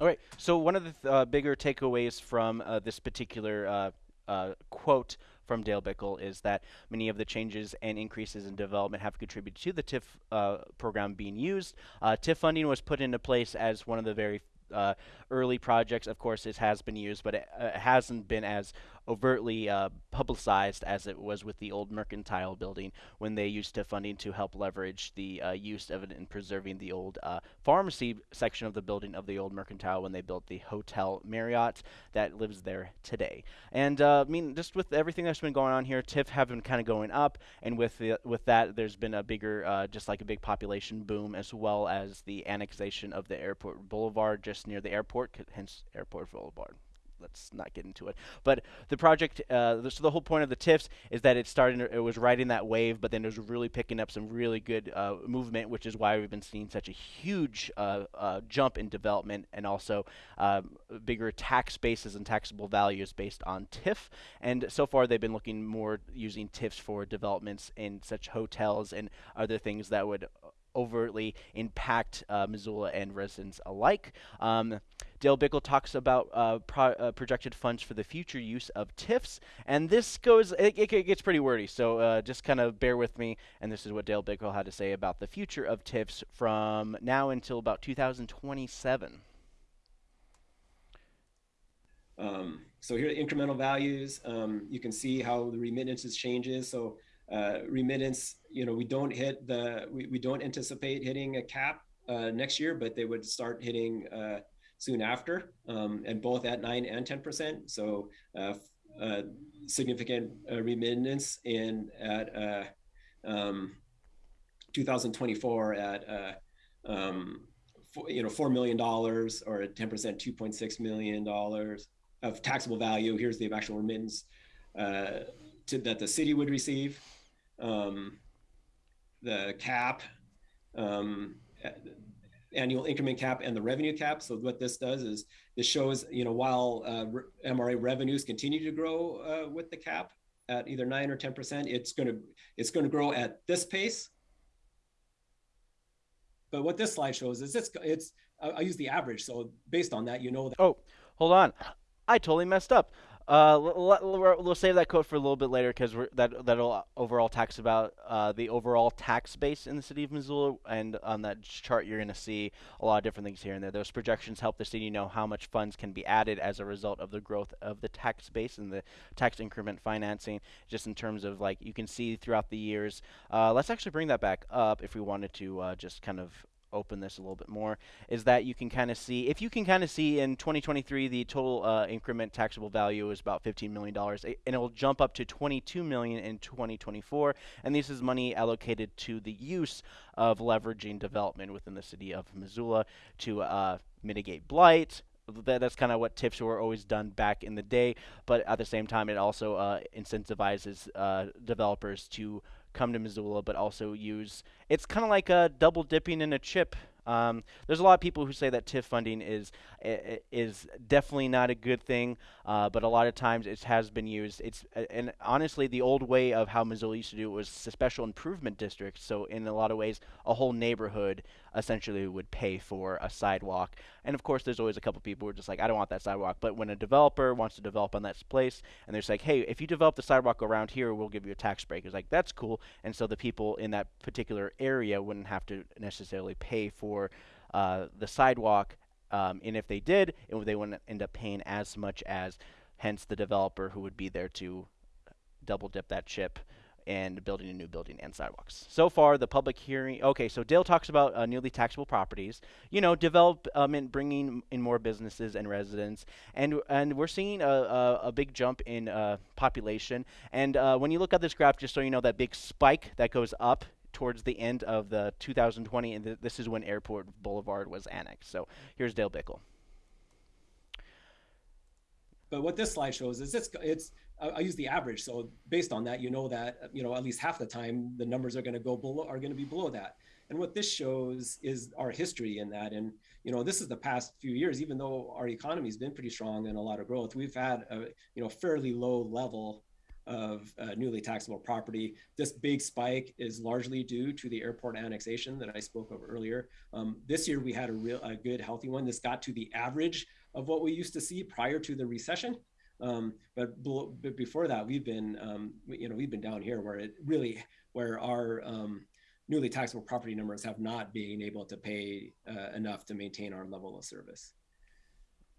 All right. So one of the th- uh, bigger takeaways from uh, this particular uh, uh, quote from Dale Bickell is that many of the changes and increases in development have contributed to the TIF uh, program being used. Uh, TIF funding was put into place as one of the very early projects. Of course, it has been used, but it hasn't been as overtly uh, publicized as it was with the old mercantile building when they used to funding to help leverage the uh, use of it in preserving the old uh, pharmacy section of the building of the old mercantile when they built the hotel Marriott that lives there today. And uh, I mean, just with everything that's been going on here, TIF have been kind of going up, and with the, with that, there's been a bigger, uh, just like a big population boom, as well as the annexation of the airport boulevard just near the airport, hence Airport Boulevard let's not get into it. But the project, uh, so the whole point of the TIFs is that it started, it was riding that wave, but then it was really picking up some really good uh, movement, which is why we've been seeing such a huge uh, uh jump in development and also um, bigger tax bases and taxable values based on TIF. And so far, they've been looking more using TIFs for developments in such hotels and other things that would overtly impact uh, Missoula and residents alike. Um, Dale Bickell talks about uh, pro uh, projected funds for the future use of TIFs, and this goes, it, it, it gets pretty wordy, so uh, just kind of bear with me, and this is what Dale Bickell had to say about the future of TIFs from now until about 2027. Um, so here are the incremental values. Um, you can see how the remittances changes. So uh, remittance, you know, we don't hit the, we, we don't anticipate hitting a cap uh, next year, but they would start hitting uh, soon after, um, and both at nine and 10%. So uh, uh, significant uh, remittance in at um, 2024 at um, for, you know four million dollars or at 10% 2.6 million dollars of taxable value. Here's the actual remittance to, that the city would receive um, the cap, um, annual increment cap and the revenue cap. So what this does is this shows, you know, while uh, MRA revenues continue to grow uh, with the cap at either nine or 10%, it's going to, it's going to grow at this pace. But what this slide shows is it's, it's, I use the average. So based on that, you know that. Oh, hold on. I totally messed up. Uh, we'll save that quote for a little bit later because that that'll overall tax about uh, the overall tax base in the city of Missoula, and on that chart you're going to see a lot of different things here and there. Those projections help the city know how much funds can be added as a result of the growth of the tax base and the tax increment financing. Just in terms of like you can see throughout the years. Uh, let's actually bring that back up if we wanted to uh, just kind of open this a little bit more is that you can kind of see if you can kind of see in 2023 the total uh, increment taxable value is about 15 million dollars and it will jump up to 22 million in 2024 and this is money allocated to the use of leveraging development within the city of Missoula to uh, mitigate blight. That's kind of what TIFs were always done back in the day, but at the same time, it also uh, incentivizes uh, developers to come to Missoula, but also use. It's kind of like a double dipping in a chip um, there's a lot of people who say that TIF funding is is definitely not a good thing, uh, but a lot of times it has been used. It's and honestly, the old way of how Missoula used to do it was special improvement districts. So in a lot of ways, a whole neighborhood essentially would pay for a sidewalk. And of course, there's always a couple people who are just like, I don't want that sidewalk. But when a developer wants to develop on that place, and they're like, hey, if you develop the sidewalk around here, we'll give you a tax break. It's like that's cool. And so the people in that particular area wouldn't have to necessarily pay for uh, the sidewalk. Um, and if they did, it, they wouldn't end up paying as much as, hence the developer who would be there to double dip that chip and building a new building and sidewalks. So far, the public hearing. Okay, so Dale talks about uh, newly taxable properties. You know, development, bringing in more businesses and residents, and and we're seeing a, a, a big jump in uh, population. And uh, when you look at this graph, just so you know, that big spike that goes up towards the end of the 2020, and th this is when Airport Boulevard was annexed. So here's Dale Bickell. But what this slide shows is it's it's I use the average. So based on that, you know that you know at least half the time the numbers are going to go below are going to be below that. And what this shows is our history in that. And you know this is the past few years. Even though our economy has been pretty strong and a lot of growth, we've had a you know fairly low level of uh, newly taxable property. This big spike is largely due to the airport annexation that I spoke of earlier. Um, this year we had a real a good healthy one. This got to the average of what we used to see prior to the recession. Um, but, but, before that, we've been um, you know we've been down here where it really where our um, newly taxable property numbers have not been able to pay uh, enough to maintain our level of service.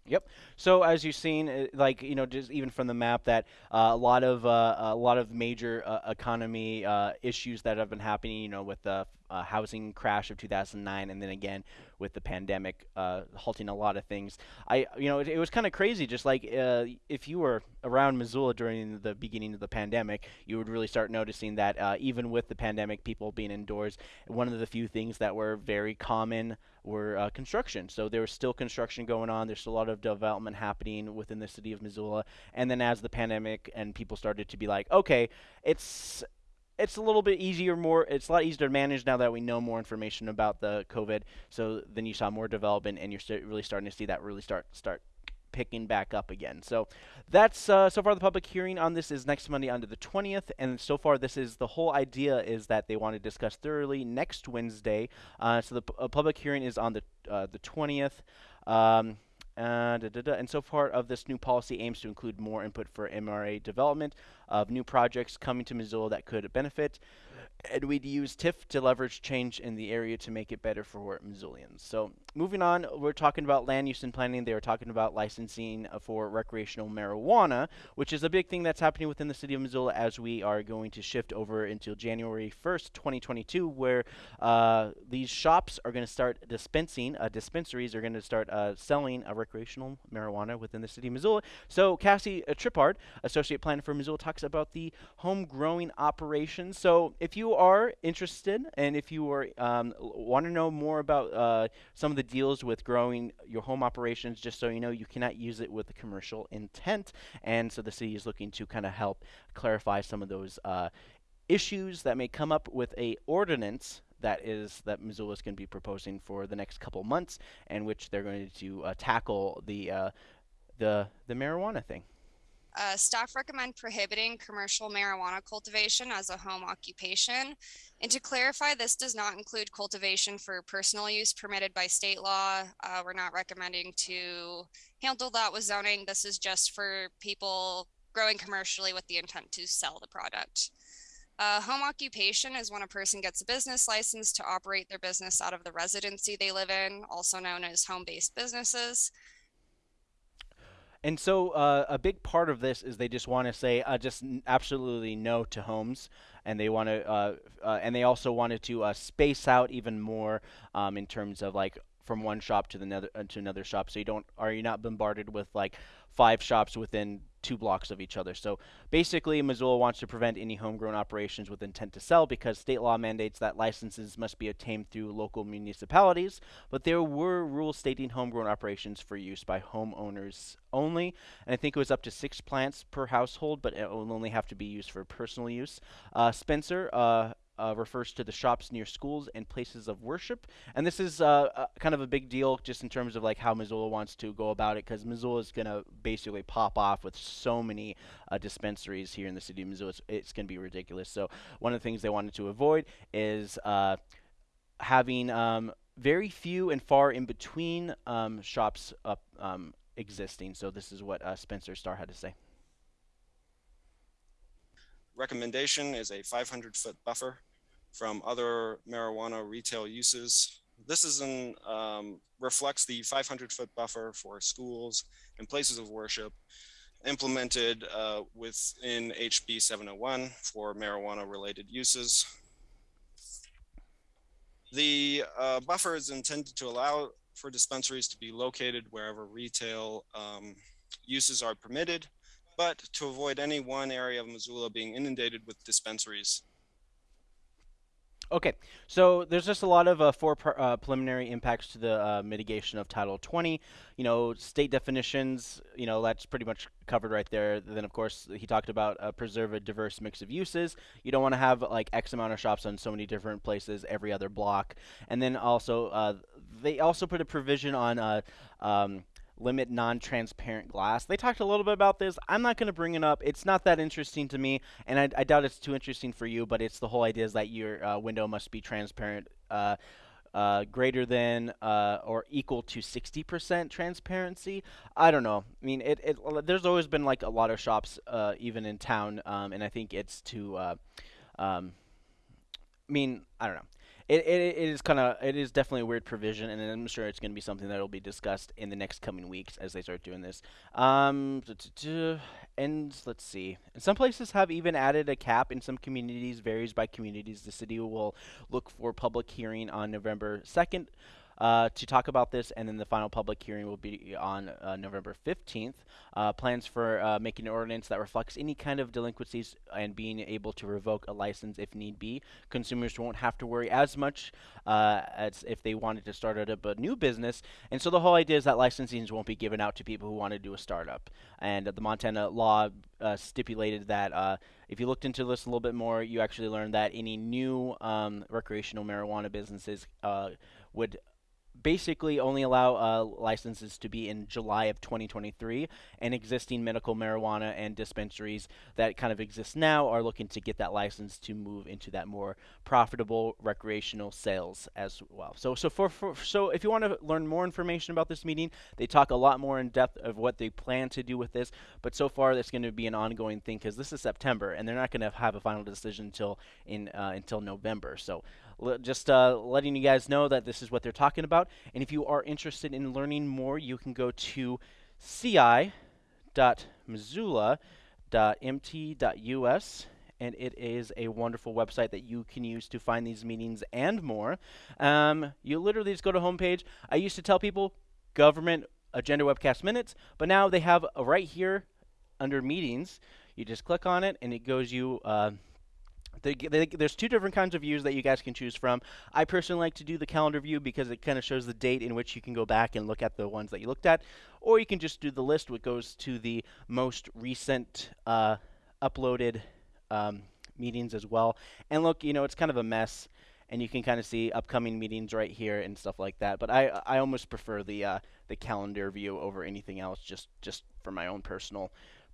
Yep. So as you've seen, uh, like you know, just even from the map, that uh, a lot of uh, a lot of major uh, economy uh, issues that have been happening, you know, with the uh, housing crash of 2009, and then again with the pandemic halting a lot of things. I, you know, it, it was kind of crazy. Just like if you were around Missoula during the beginning of the pandemic, you would really start noticing that even with the pandemic, people being indoors, one of the few things that were very common were uh, construction. So there was still construction going on. There's a lot of development happening within the city of Missoula. And then as the pandemic and people started to be like, okay, it's it's a little bit easier, more it's a lot easier to manage now that we know more information about the COVID. So then you saw more development, and you're st- really starting to see that really start start picking back up again. So that's uh, so far the public hearing on this is next Monday on the 20th, and so far this is the whole idea is that they want to discuss thoroughly next Wednesday. Uh, so the public hearing is on the uh, the 20th. Um, uh, da, da, da. And so part of this new policy aims to include more input for MRA development of new projects coming to Missoula that could benefit and we'd use TIF to leverage change in the area to make it better for Missoulians. So moving on, we're talking about land use and planning. They were talking about licensing for recreational marijuana, which is a big thing that's happening within the city of Missoula as we are going to shift over until January 1st, 2022, where uh, these shops are going to start dispensing, uh, dispensaries are going to start uh, selling a recreational marijuana within the city of Missoula. So Cassie uh, Trippard, Associate Planner for Missoula, talks about the home growing operations. So if you are interested and if you um, want to know more about uh, some of the deals with growing your home operations, just so you know, you cannot use it with a commercial intent. And so the city is looking to kind of help clarify some of those uh, issues that may come up with a ordinance that is that Missoula is going to be proposing for the next couple months, and which they're going to uh, tackle the uh, the the marijuana thing. Uh, staff recommend prohibiting commercial marijuana cultivation as a home occupation. And to clarify, this does not include cultivation for personal use permitted by state law. Uh, we're not recommending to handle that with zoning. This is just for people growing commercially with the intent to sell the product. Uh, home occupation is when a person gets a business license to operate their business out of the residency they live in, also known as home based businesses. And so uh, a big part of this is they just want to say uh, just absolutely no to homes, and they want to, uh, uh, and they also wanted to uh, space out even more um, in terms of like from one shop to the another uh, to another shop, so you don't are you not bombarded with like five shops within two blocks of each other. So basically, Missoula wants to prevent any homegrown operations with intent to sell because state law mandates that licenses must be obtained through local municipalities. But there were rules stating homegrown operations for use by homeowners only. And I think it was up to six plants per household, but it will only have to be used for personal use. Uh, Spencer, uh, uh, refers to the shops near schools and places of worship. And this is uh, uh, kind of a big deal just in terms of like how Missoula wants to go about it because Missoula is going to basically pop off with so many uh, dispensaries here in the city of Missoula. It's, it's going to be ridiculous. So one of the things they wanted to avoid is uh, having um, very few and far in between um, shops up um, existing. So this is what uh, Spencer Starr had to say recommendation is a 500 foot buffer from other marijuana retail uses. This is an, um, reflects the 500 foot buffer for schools and places of worship implemented uh, within HB 701 for marijuana related uses. The uh, buffer is intended to allow for dispensaries to be located wherever retail um, uses are permitted, but to avoid any one area of Missoula being inundated with dispensaries. Okay, so there's just a lot of uh, four uh, preliminary impacts to the uh, mitigation of Title 20. You know, state definitions, you know, that's pretty much covered right there. Then, of course, he talked about uh, preserve a diverse mix of uses. You don't want to have like X amount of shops on so many different places every other block. And then also, uh, they also put a provision on uh, um, limit non-transparent glass. They talked a little bit about this. I'm not going to bring it up. It's not that interesting to me, and I, I, doubt it's too interesting for you. But it's the whole idea is that your uh, window must be transparent, uh, uh, greater than uh, or equal to 60% transparency. I don't know. I mean, it, it there's always been like a lot of shops, uh, even in town, um, and I think it's to. Uh, um, I mean, I don't know it, it, it is kind of it is definitely a weird provision, and I'm sure it's going to be something that will be discussed in the next coming weeks as they start doing this. Um, and let's see, some places have even added a cap. In some communities, varies by communities. The city will look for public hearing on November second uh, to talk about this, and then the final public hearing will be on uh, November 15th. Uh, plans for uh, making an ordinance that reflects any kind of delinquencies and being able to revoke a license if need be. Consumers won't have to worry as much uh, as if they wanted to start up a new business. And so the whole idea is that licensings won't be given out to people who want to do a startup. And the Montana law uh, stipulated that if you looked into this a little bit more, you actually learned that any new um, recreational marijuana businesses would basically only allow uh, licenses to be in July of 2023, and existing medical marijuana and dispensaries that kind of exist now are looking to get that license to move into that more profitable recreational sales as well. So, so for, for so if you want to learn more information about this meeting, they talk a lot more in depth of what they plan to do with this. But so far, it's going to be an ongoing thing because this is September, and they're not going to have a final decision until in uh, until November. So just uh, letting you guys know that this is what they're talking about. And if you are interested in learning more, you can go to ci.missoula.mt.us and it is a wonderful website that you can use to find these meetings and more. Um, you literally just go to homepage. I used to tell people government agenda webcast minutes, but now they have right here under meetings. You just click on it and it goes you. Uh, they, they, there's two different kinds of views that you guys can choose from. I personally like to do the calendar view because it kind of shows the date in which you can go back and look at the ones that you looked at, or you can just do the list, which goes to the most recent uh, uploaded um, meetings as well. And look, you know, it's kind of a mess, and you can kind of see upcoming meetings right here and stuff like that. But I I almost prefer the uh, the calendar view over anything else, just just for my own personal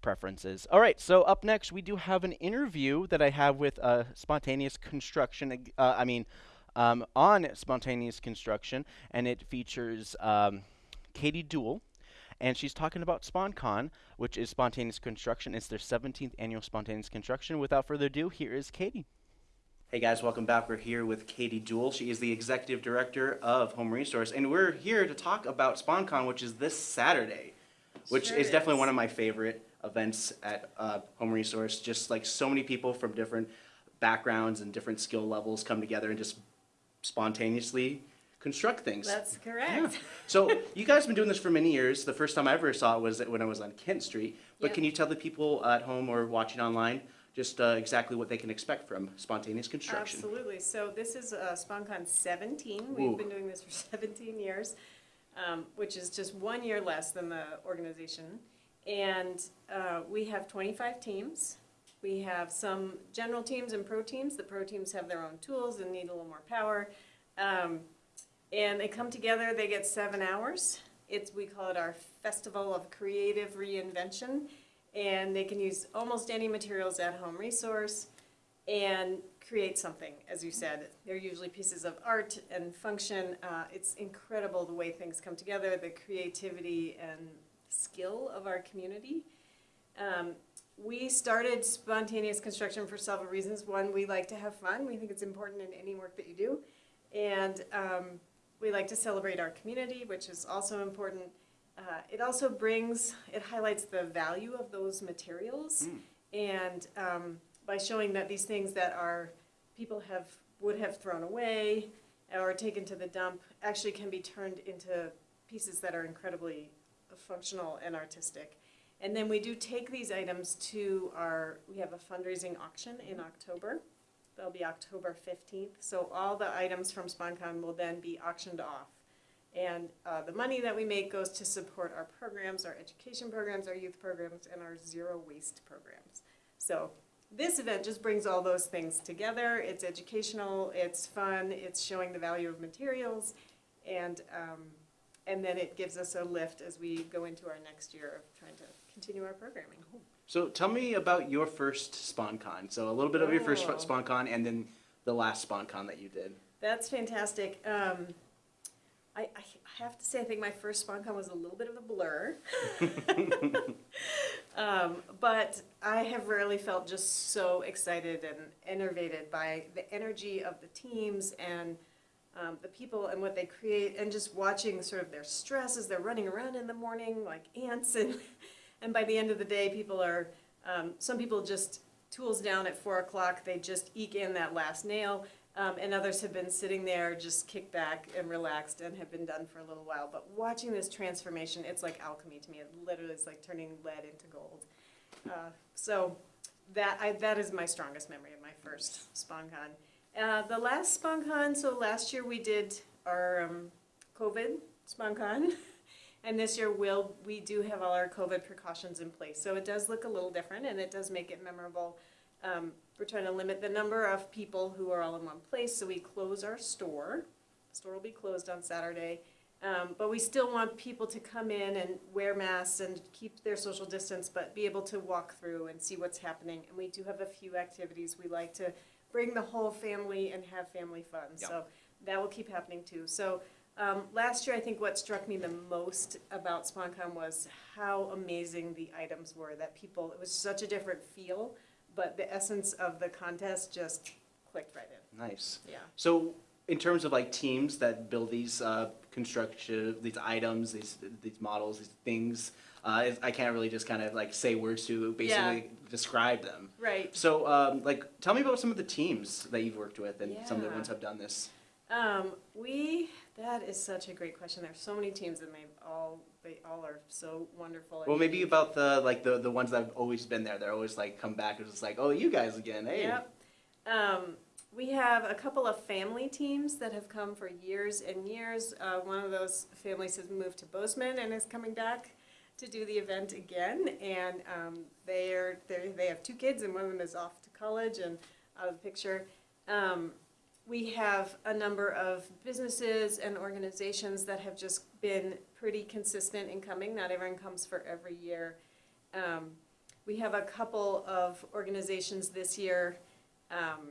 preferences. All right, so up next we do have an interview that I have with uh, Spontaneous Construction. Uh, I mean, um, on Spontaneous Construction, and it features um, Katie Deuel, and she's talking about SponCon, which is Spontaneous Construction. It's their 17th annual Spontaneous Construction. Without further ado, here is Katie. Hey guys, welcome back. We're here with Katie Deuel. She is the executive director of Home Resource, and we're here to talk about SponCon, which is this Saturday, which sure is, is definitely one of my favorite events at uh, Home Resource. Just like so many people from different backgrounds and different skill levels come together and just spontaneously construct things. That's correct. Yeah. So you guys have been doing this for many years. The first time I ever saw it was when I was on Kent Street. But yep. can you tell the people at home or watching online just uh, exactly what they can expect from spontaneous construction? Absolutely. So this is uh, SponCon 17. We've Ooh. been doing this for 17 years, um, which is just one year less than the organization. And uh, we have 25 teams. We have some general teams and pro teams. The pro teams have their own tools and need a little more power. Um, and they come together, they get seven hours. It's, we call it our Festival of Creative Reinvention. And they can use almost any materials at home resource and create something, as you said. They're usually pieces of art and function. Uh, it's incredible the way things come together, the creativity and skill of our community. Um, we started spontaneous construction for several reasons. One, we like to have fun. We think it's important in any work that you do. And um, we like to celebrate our community, which is also important. Uh, it also brings, it highlights the value of those materials. Mm. And um, by showing that these things that are, people have, would have thrown away or taken to the dump actually can be turned into pieces that are incredibly functional and artistic. And then we do take these items to our, we have a fundraising auction in October. That'll be October 15th. So all the items from SponCon will then be auctioned off. And uh, the money that we make goes to support our programs, our education programs, our youth programs, and our zero waste programs. So this event just brings all those things together. It's educational, it's fun, it's showing the value of materials, and um, and then it gives us a lift as we go into our next year of trying to continue our programming. So tell me about your first SponCon. So a little bit of your first Oh. SponCon and then the last SponCon that you did. That's fantastic. Um, I, I, I have to say, I think my first SponCon was a little bit of a blur. Um, but I have rarely felt just so excited and enervated by the energy of the teams and um, the people and what they create, and just watching sort of their stress as they're running around in the morning like ants, and and by the end of the day, people are um, some people just tools down at four o'clock, they just eke in that last nail. Um, and others have been sitting there just kicked back and relaxed and have been done for a little while. But watching this transformation, it's like alchemy to me. It literally is like turning lead into gold. Uh, so that I, that is my strongest memory of my first SponCon. Uh, the last SponCon, so last year we did our um, COVID SponCon. And this year we'll, we do have all our COVID precautions in place. So it does look a little different and it does make it memorable. Um, we're trying to limit the number of people who are all in one place, so we close our store. The store will be closed on Saturday. Um, but we still want people to come in and wear masks and keep their social distance, but be able to walk through and see what's happening. And we do have a few activities. We like to bring the whole family and have family fun. So that will keep happening too. So um, last year, I think what struck me the most about SponCon was how amazing the items were. That people, it was such a different feel, but the essence of the contest just clicked right in. Nice. Yeah. So, in terms of like teams that build these uh, construction, these items, these these models, these things, uh, I can't really just kind of like say words to basically describe them. Right. So, um, like, tell me about some of the teams that you've worked with and some of the Yeah. ones have done this. Um, we, that is such a great question. There's so many teams and they've all, they all are so wonderful. Well, maybe about the like the the ones that have always been there. They're always like come back. It's just like, oh, you guys again. Hey. Yep. Um, we have a couple of family teams that have come for years and years. Uh, one of those families has moved to Bozeman and is coming back to do the event again. And um, they are they have two kids, and one of them is off to college and out of the picture. Um, we have a number of businesses and organizations that have just been pretty consistent in coming. Not everyone comes for every year. Um, we have a couple of organizations this year, um,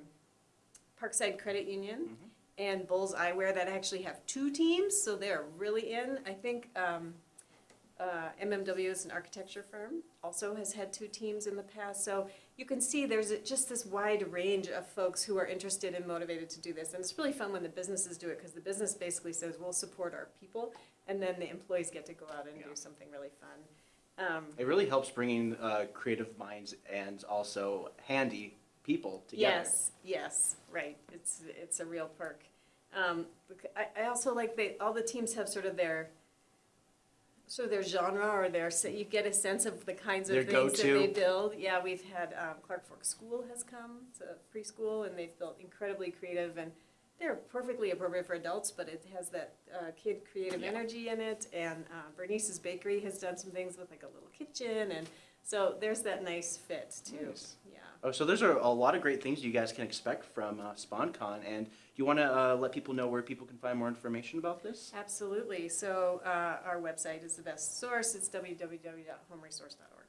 Parkside Credit Union and Bulls Eyewear that actually have two teams, so they're really in. I think um, uh, MMW is an architecture firm, also has had two teams in the past. So you can see there's a- just this wide range of folks who are interested and motivated to do this. And it's really fun when the businesses do it because the business basically says, we'll support our people, and then the employees get to go out and do something really fun. Um, It really helps bringing uh, creative minds and also handy people together. Yes, yes, right. It's it's a real perk. Um, I, I also like they all the teams have sort of their sort of their genre or their se- you get a sense of the kinds of Their things that they build. Yeah, we've had um, Clark Fork School has come. It's a preschool and they've built incredibly creative and they're perfectly appropriate for adults, but it has that uh, kid creative Yeah. energy in it. And uh, Bernice's Bakery has done some things with like a little kitchen, and so there's that nice fit too. Nice. Yeah. Oh, so there's are a lot of great things you guys can expect from uh, SponCon, and do you want to uh, let people know where people can find more information about this? Absolutely. So uh, our website is the best source. It's www.homeresource.org.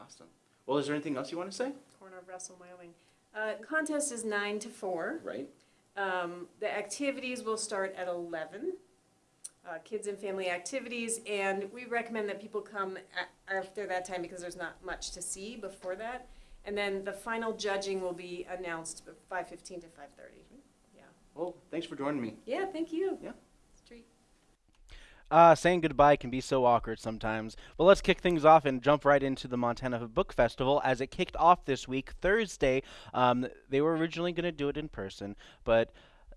Awesome. Well, is there anything else you want to say? Corner of Russell, Wyoming. Uh, contest is nine to four. Right. Um, the activities will start at eleven. Uh, kids and family activities, and we recommend that people come after that time because there's not much to see before that. And then the final judging will be announced five fifteen to five thirty. Yeah. Well, thanks for joining me. Yeah. Thank you. Yeah. It's a treat. Uh, saying goodbye can be so awkward sometimes. But let's kick things off and jump right into the Montana Book Festival as it kicked off this week, Thursday. Um, they were originally going to do it in person, but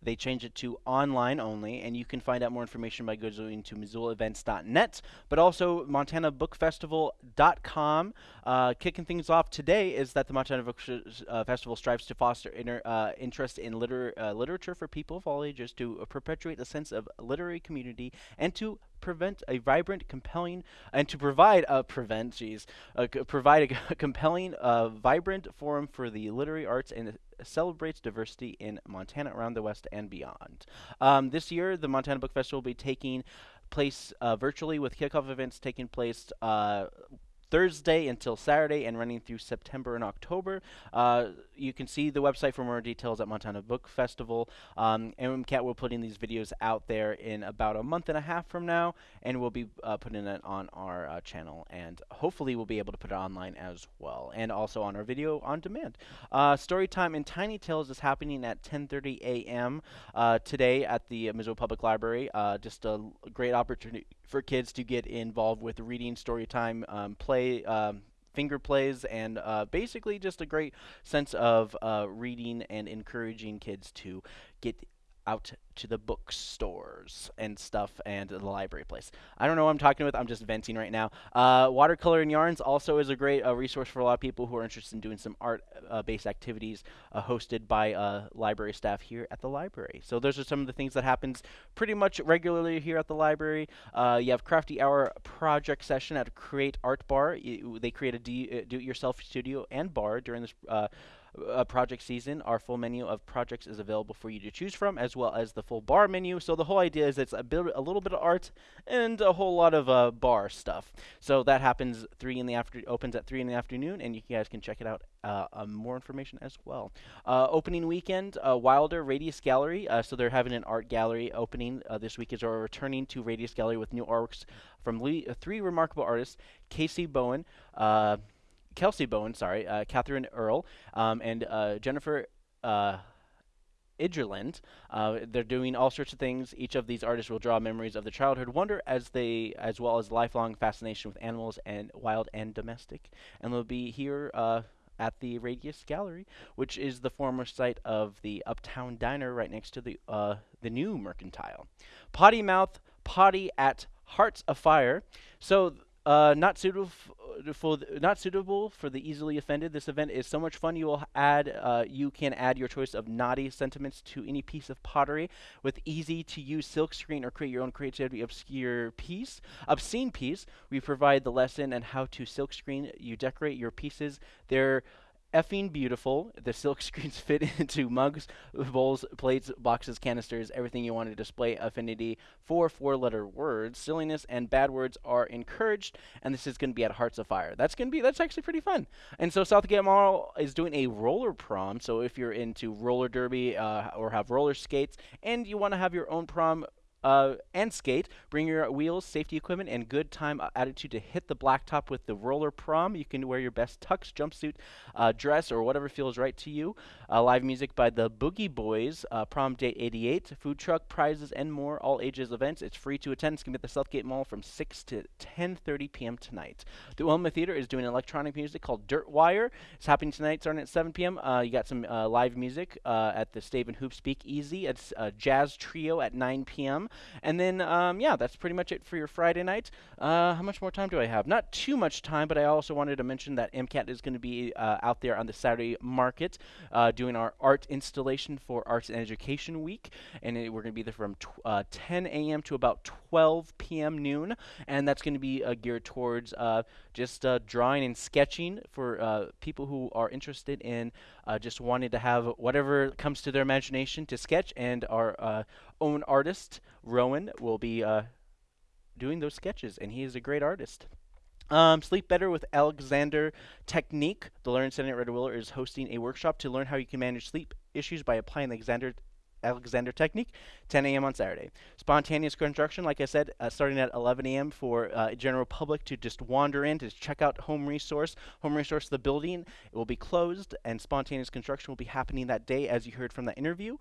they changed it to online only, and you can find out more information by going to MissoulaEvents.net, but also MontanaBookFestival.com. Uh, kicking things off today is that the Montana Book uh, Festival strives to foster inter- uh, interest in liter- uh, literature for people of all ages, to perpetuate a sense of literary community, and to prevent a vibrant, compelling, and to provide a prevent, geez, provide a compelling, uh, vibrant forum for the literary arts and celebrates diversity in Montana, around the West, and beyond. Um, this year, the Montana Book Festival will be taking place uh, virtually with kickoff events taking place uh, Thursday until Saturday and running through September and October. Uh, you can see the website for more details at Montana Book Festival. Um, MCAT will putting these videos out there in about a month and a half from now, and we'll be uh, putting it on our uh, channel, and hopefully we'll be able to put it online as well, and also on our video on demand. Uh, story time in Tiny Tales is happening at 10:30 a.m. Uh, today at the Missoula Public Library. Uh, just a great opportunity for kids to get involved with reading, story time, um, play. Um, finger plays and uh, basically just a great sense of uh, reading and encouraging kids to get out to the bookstores and stuff and the library place. I don't know what I'm talking with. I'm just venting right now. Uh, watercolor and yarns also is a great uh, resource for a lot of people who are interested in doing some art-based uh, activities uh, hosted by uh, library staff here at the library. So those are some of the things that happens pretty much regularly here at the library. Uh, you have Crafty Hour project session at Create Art Bar. They create a do-it-yourself studio and bar during this uh, project season. Our full menu of projects is available for you to choose from, as well as the full bar menu. So the whole idea is it's a, bit, a little bit of art and a whole lot of uh, bar stuff. So that happens three in the after opens at three in the afternoon, and you guys can check it out. Uh, uh more information as well. Uh, opening weekend, uh, Wilder Radius Gallery. so they're having an art gallery opening this week. Is are returning to Radius Gallery with new artworks from three remarkable artists: Casey Bowen. Kelsey Bowen, sorry, uh, Catherine Earl, um, and uh, Jennifer uh. Uh, they're doing all sorts of things. Each of these artists will draw memories of the childhood wonder as they, as well as lifelong fascination with animals and wild and domestic. And they'll be here uh, at the Radius Gallery, which is the former site of the Uptown Diner right next to the uh, the new Mercantile. Potty Mouth Potty at Hearts Afire. So uh, not suitable for not suitable for the easily offended. This event is so much fun. You will add uh, you can add your choice of naughty sentiments to any piece of pottery with easy to use silkscreen or create your own creativity obscure piece, obscene piece. We provide the lesson and how to silkscreen. You decorate your pieces. They're effing beautiful. The silk screens fit into mugs, bowls, plates, boxes, canisters, everything you want to display affinity for four letter words. Silliness and bad words are encouraged, and this is going to be at Hearts Afire. That's going to be, that's actually pretty fun. And so Southgate Mall is doing a roller prom. So if you're into roller derby uh, or have roller skates and you want to have your own prom, uh, and skate. Bring your wheels, safety equipment, and good time uh, attitude to hit the blacktop with the roller prom. You can wear your best tux, jumpsuit, uh, dress, or whatever feels right to you. Uh, live music by the Boogie Boys, uh, prom date 88, food truck, prizes, and more. All ages events. It's free to attend. It's going to be at the Southgate Mall from 6 to 10.30 p.m. tonight. The Wilma Theater is doing electronic music called Dirtwire. It's happening tonight starting at 7 p.m. Uh, you got some live music at the Stave and Hoop Speak Easy. It's a jazz trio at 9 p.m. And then, um, yeah, that's pretty much it for your Friday night. Uh, how much more time do I have? Not too much time, but I also wanted to mention that MCAT is going to be uh, out there on the Saturday market uh, doing our art installation for Arts and Education Week. And it, we're going to be there from uh, 10 a.m. to about 12 p.m. noon. And that's going to be uh, geared towards uh, just drawing and sketching for people who are interested in just wanted to have whatever comes to their imagination to sketch. And our own artist, Rowan, will be uh, doing those sketches, and he is a great artist. Um, Sleep Better with Alexander Technique. The Learn Center at Red Willow is hosting a workshop to learn how you can manage sleep issues by applying the Alexander Alexander Technique, 10 a.m. on Saturday. Spontaneous construction, like I said, uh, starting at 11 a.m. for uh, general public to just wander in to check out Home Resource. Home Resource, the building, it will be closed, and spontaneous construction will be happening that day, as you heard from the interview.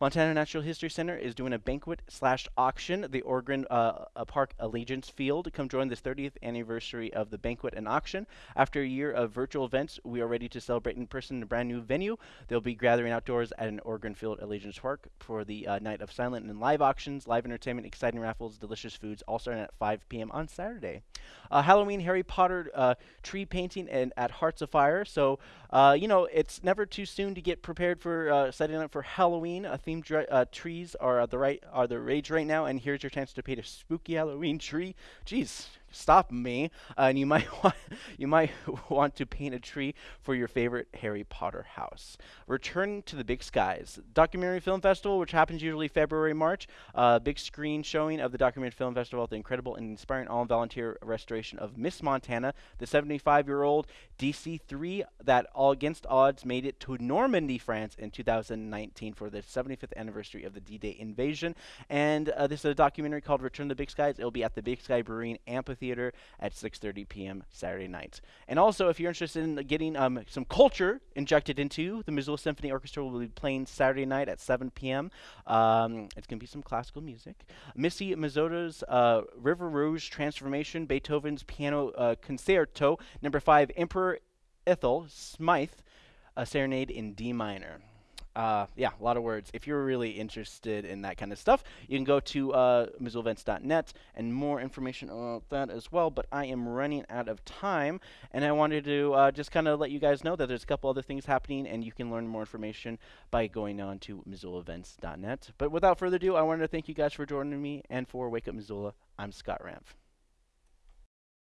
Montana Natural History Center is doing a banquet slash auction. The Ogren uh, Park Allegiance Field. Come join this 30th anniversary of the banquet and auction. After a year of virtual events, we are ready to celebrate in person in a brand new venue. They'll be gathering outdoors at an Ogren Field Allegiance Park for the uh, night of silent and live auctions, live entertainment, exciting raffles, delicious foods, all starting at 5 p.m. on Saturday. Uh, Halloween Harry Potter uh, tree painting and at Hearts Afire. So, uh, you know, it's never too soon to get prepared for uh, setting up for Halloween themed uh, trees are the right are the rage right now, and here's your chance to paint a spooky Halloween tree. Jeez, stop me, uh, and you might want you might want to paint a tree for your favorite Harry Potter house. Return to the Big Skies Documentary Film Festival, which happens usually February March. Uh, big screen showing of the Documentary Film Festival the incredible and inspiring all-volunteer restoration of Miss Montana, the 75-year-old DC-3 that all against odds made it to Normandy, France in 2019 for the 75th anniversary of the D-Day invasion. And uh, this is a documentary called Return to the Big Skies. It'll be at the Big Sky Brewing Amphitheater at 6:30 p.m. Saturday night. And also, if you're interested in getting um, some culture injected into the Missoula Symphony Orchestra, will be playing Saturday night at 7 p.m. Um, it's going to be some classical music. Missy Mazzoli's uh, River Rouge Transformation, Beethoven's Piano uh, Concerto, number five, Emperor Ethel Smyth, a serenade in D minor. Uh, yeah, a lot of words. If you're really interested in that kind of stuff, you can go to uh, MissoulaEvents.net and more information about that as well. But I am running out of time, and I wanted to uh, just kind of let you guys know that there's a couple other things happening, and you can learn more information by going on to MissoulaEvents.net. But without further ado, I wanted to thank you guys for joining me, and for Wake Up Missoula, I'm Scott Ramph.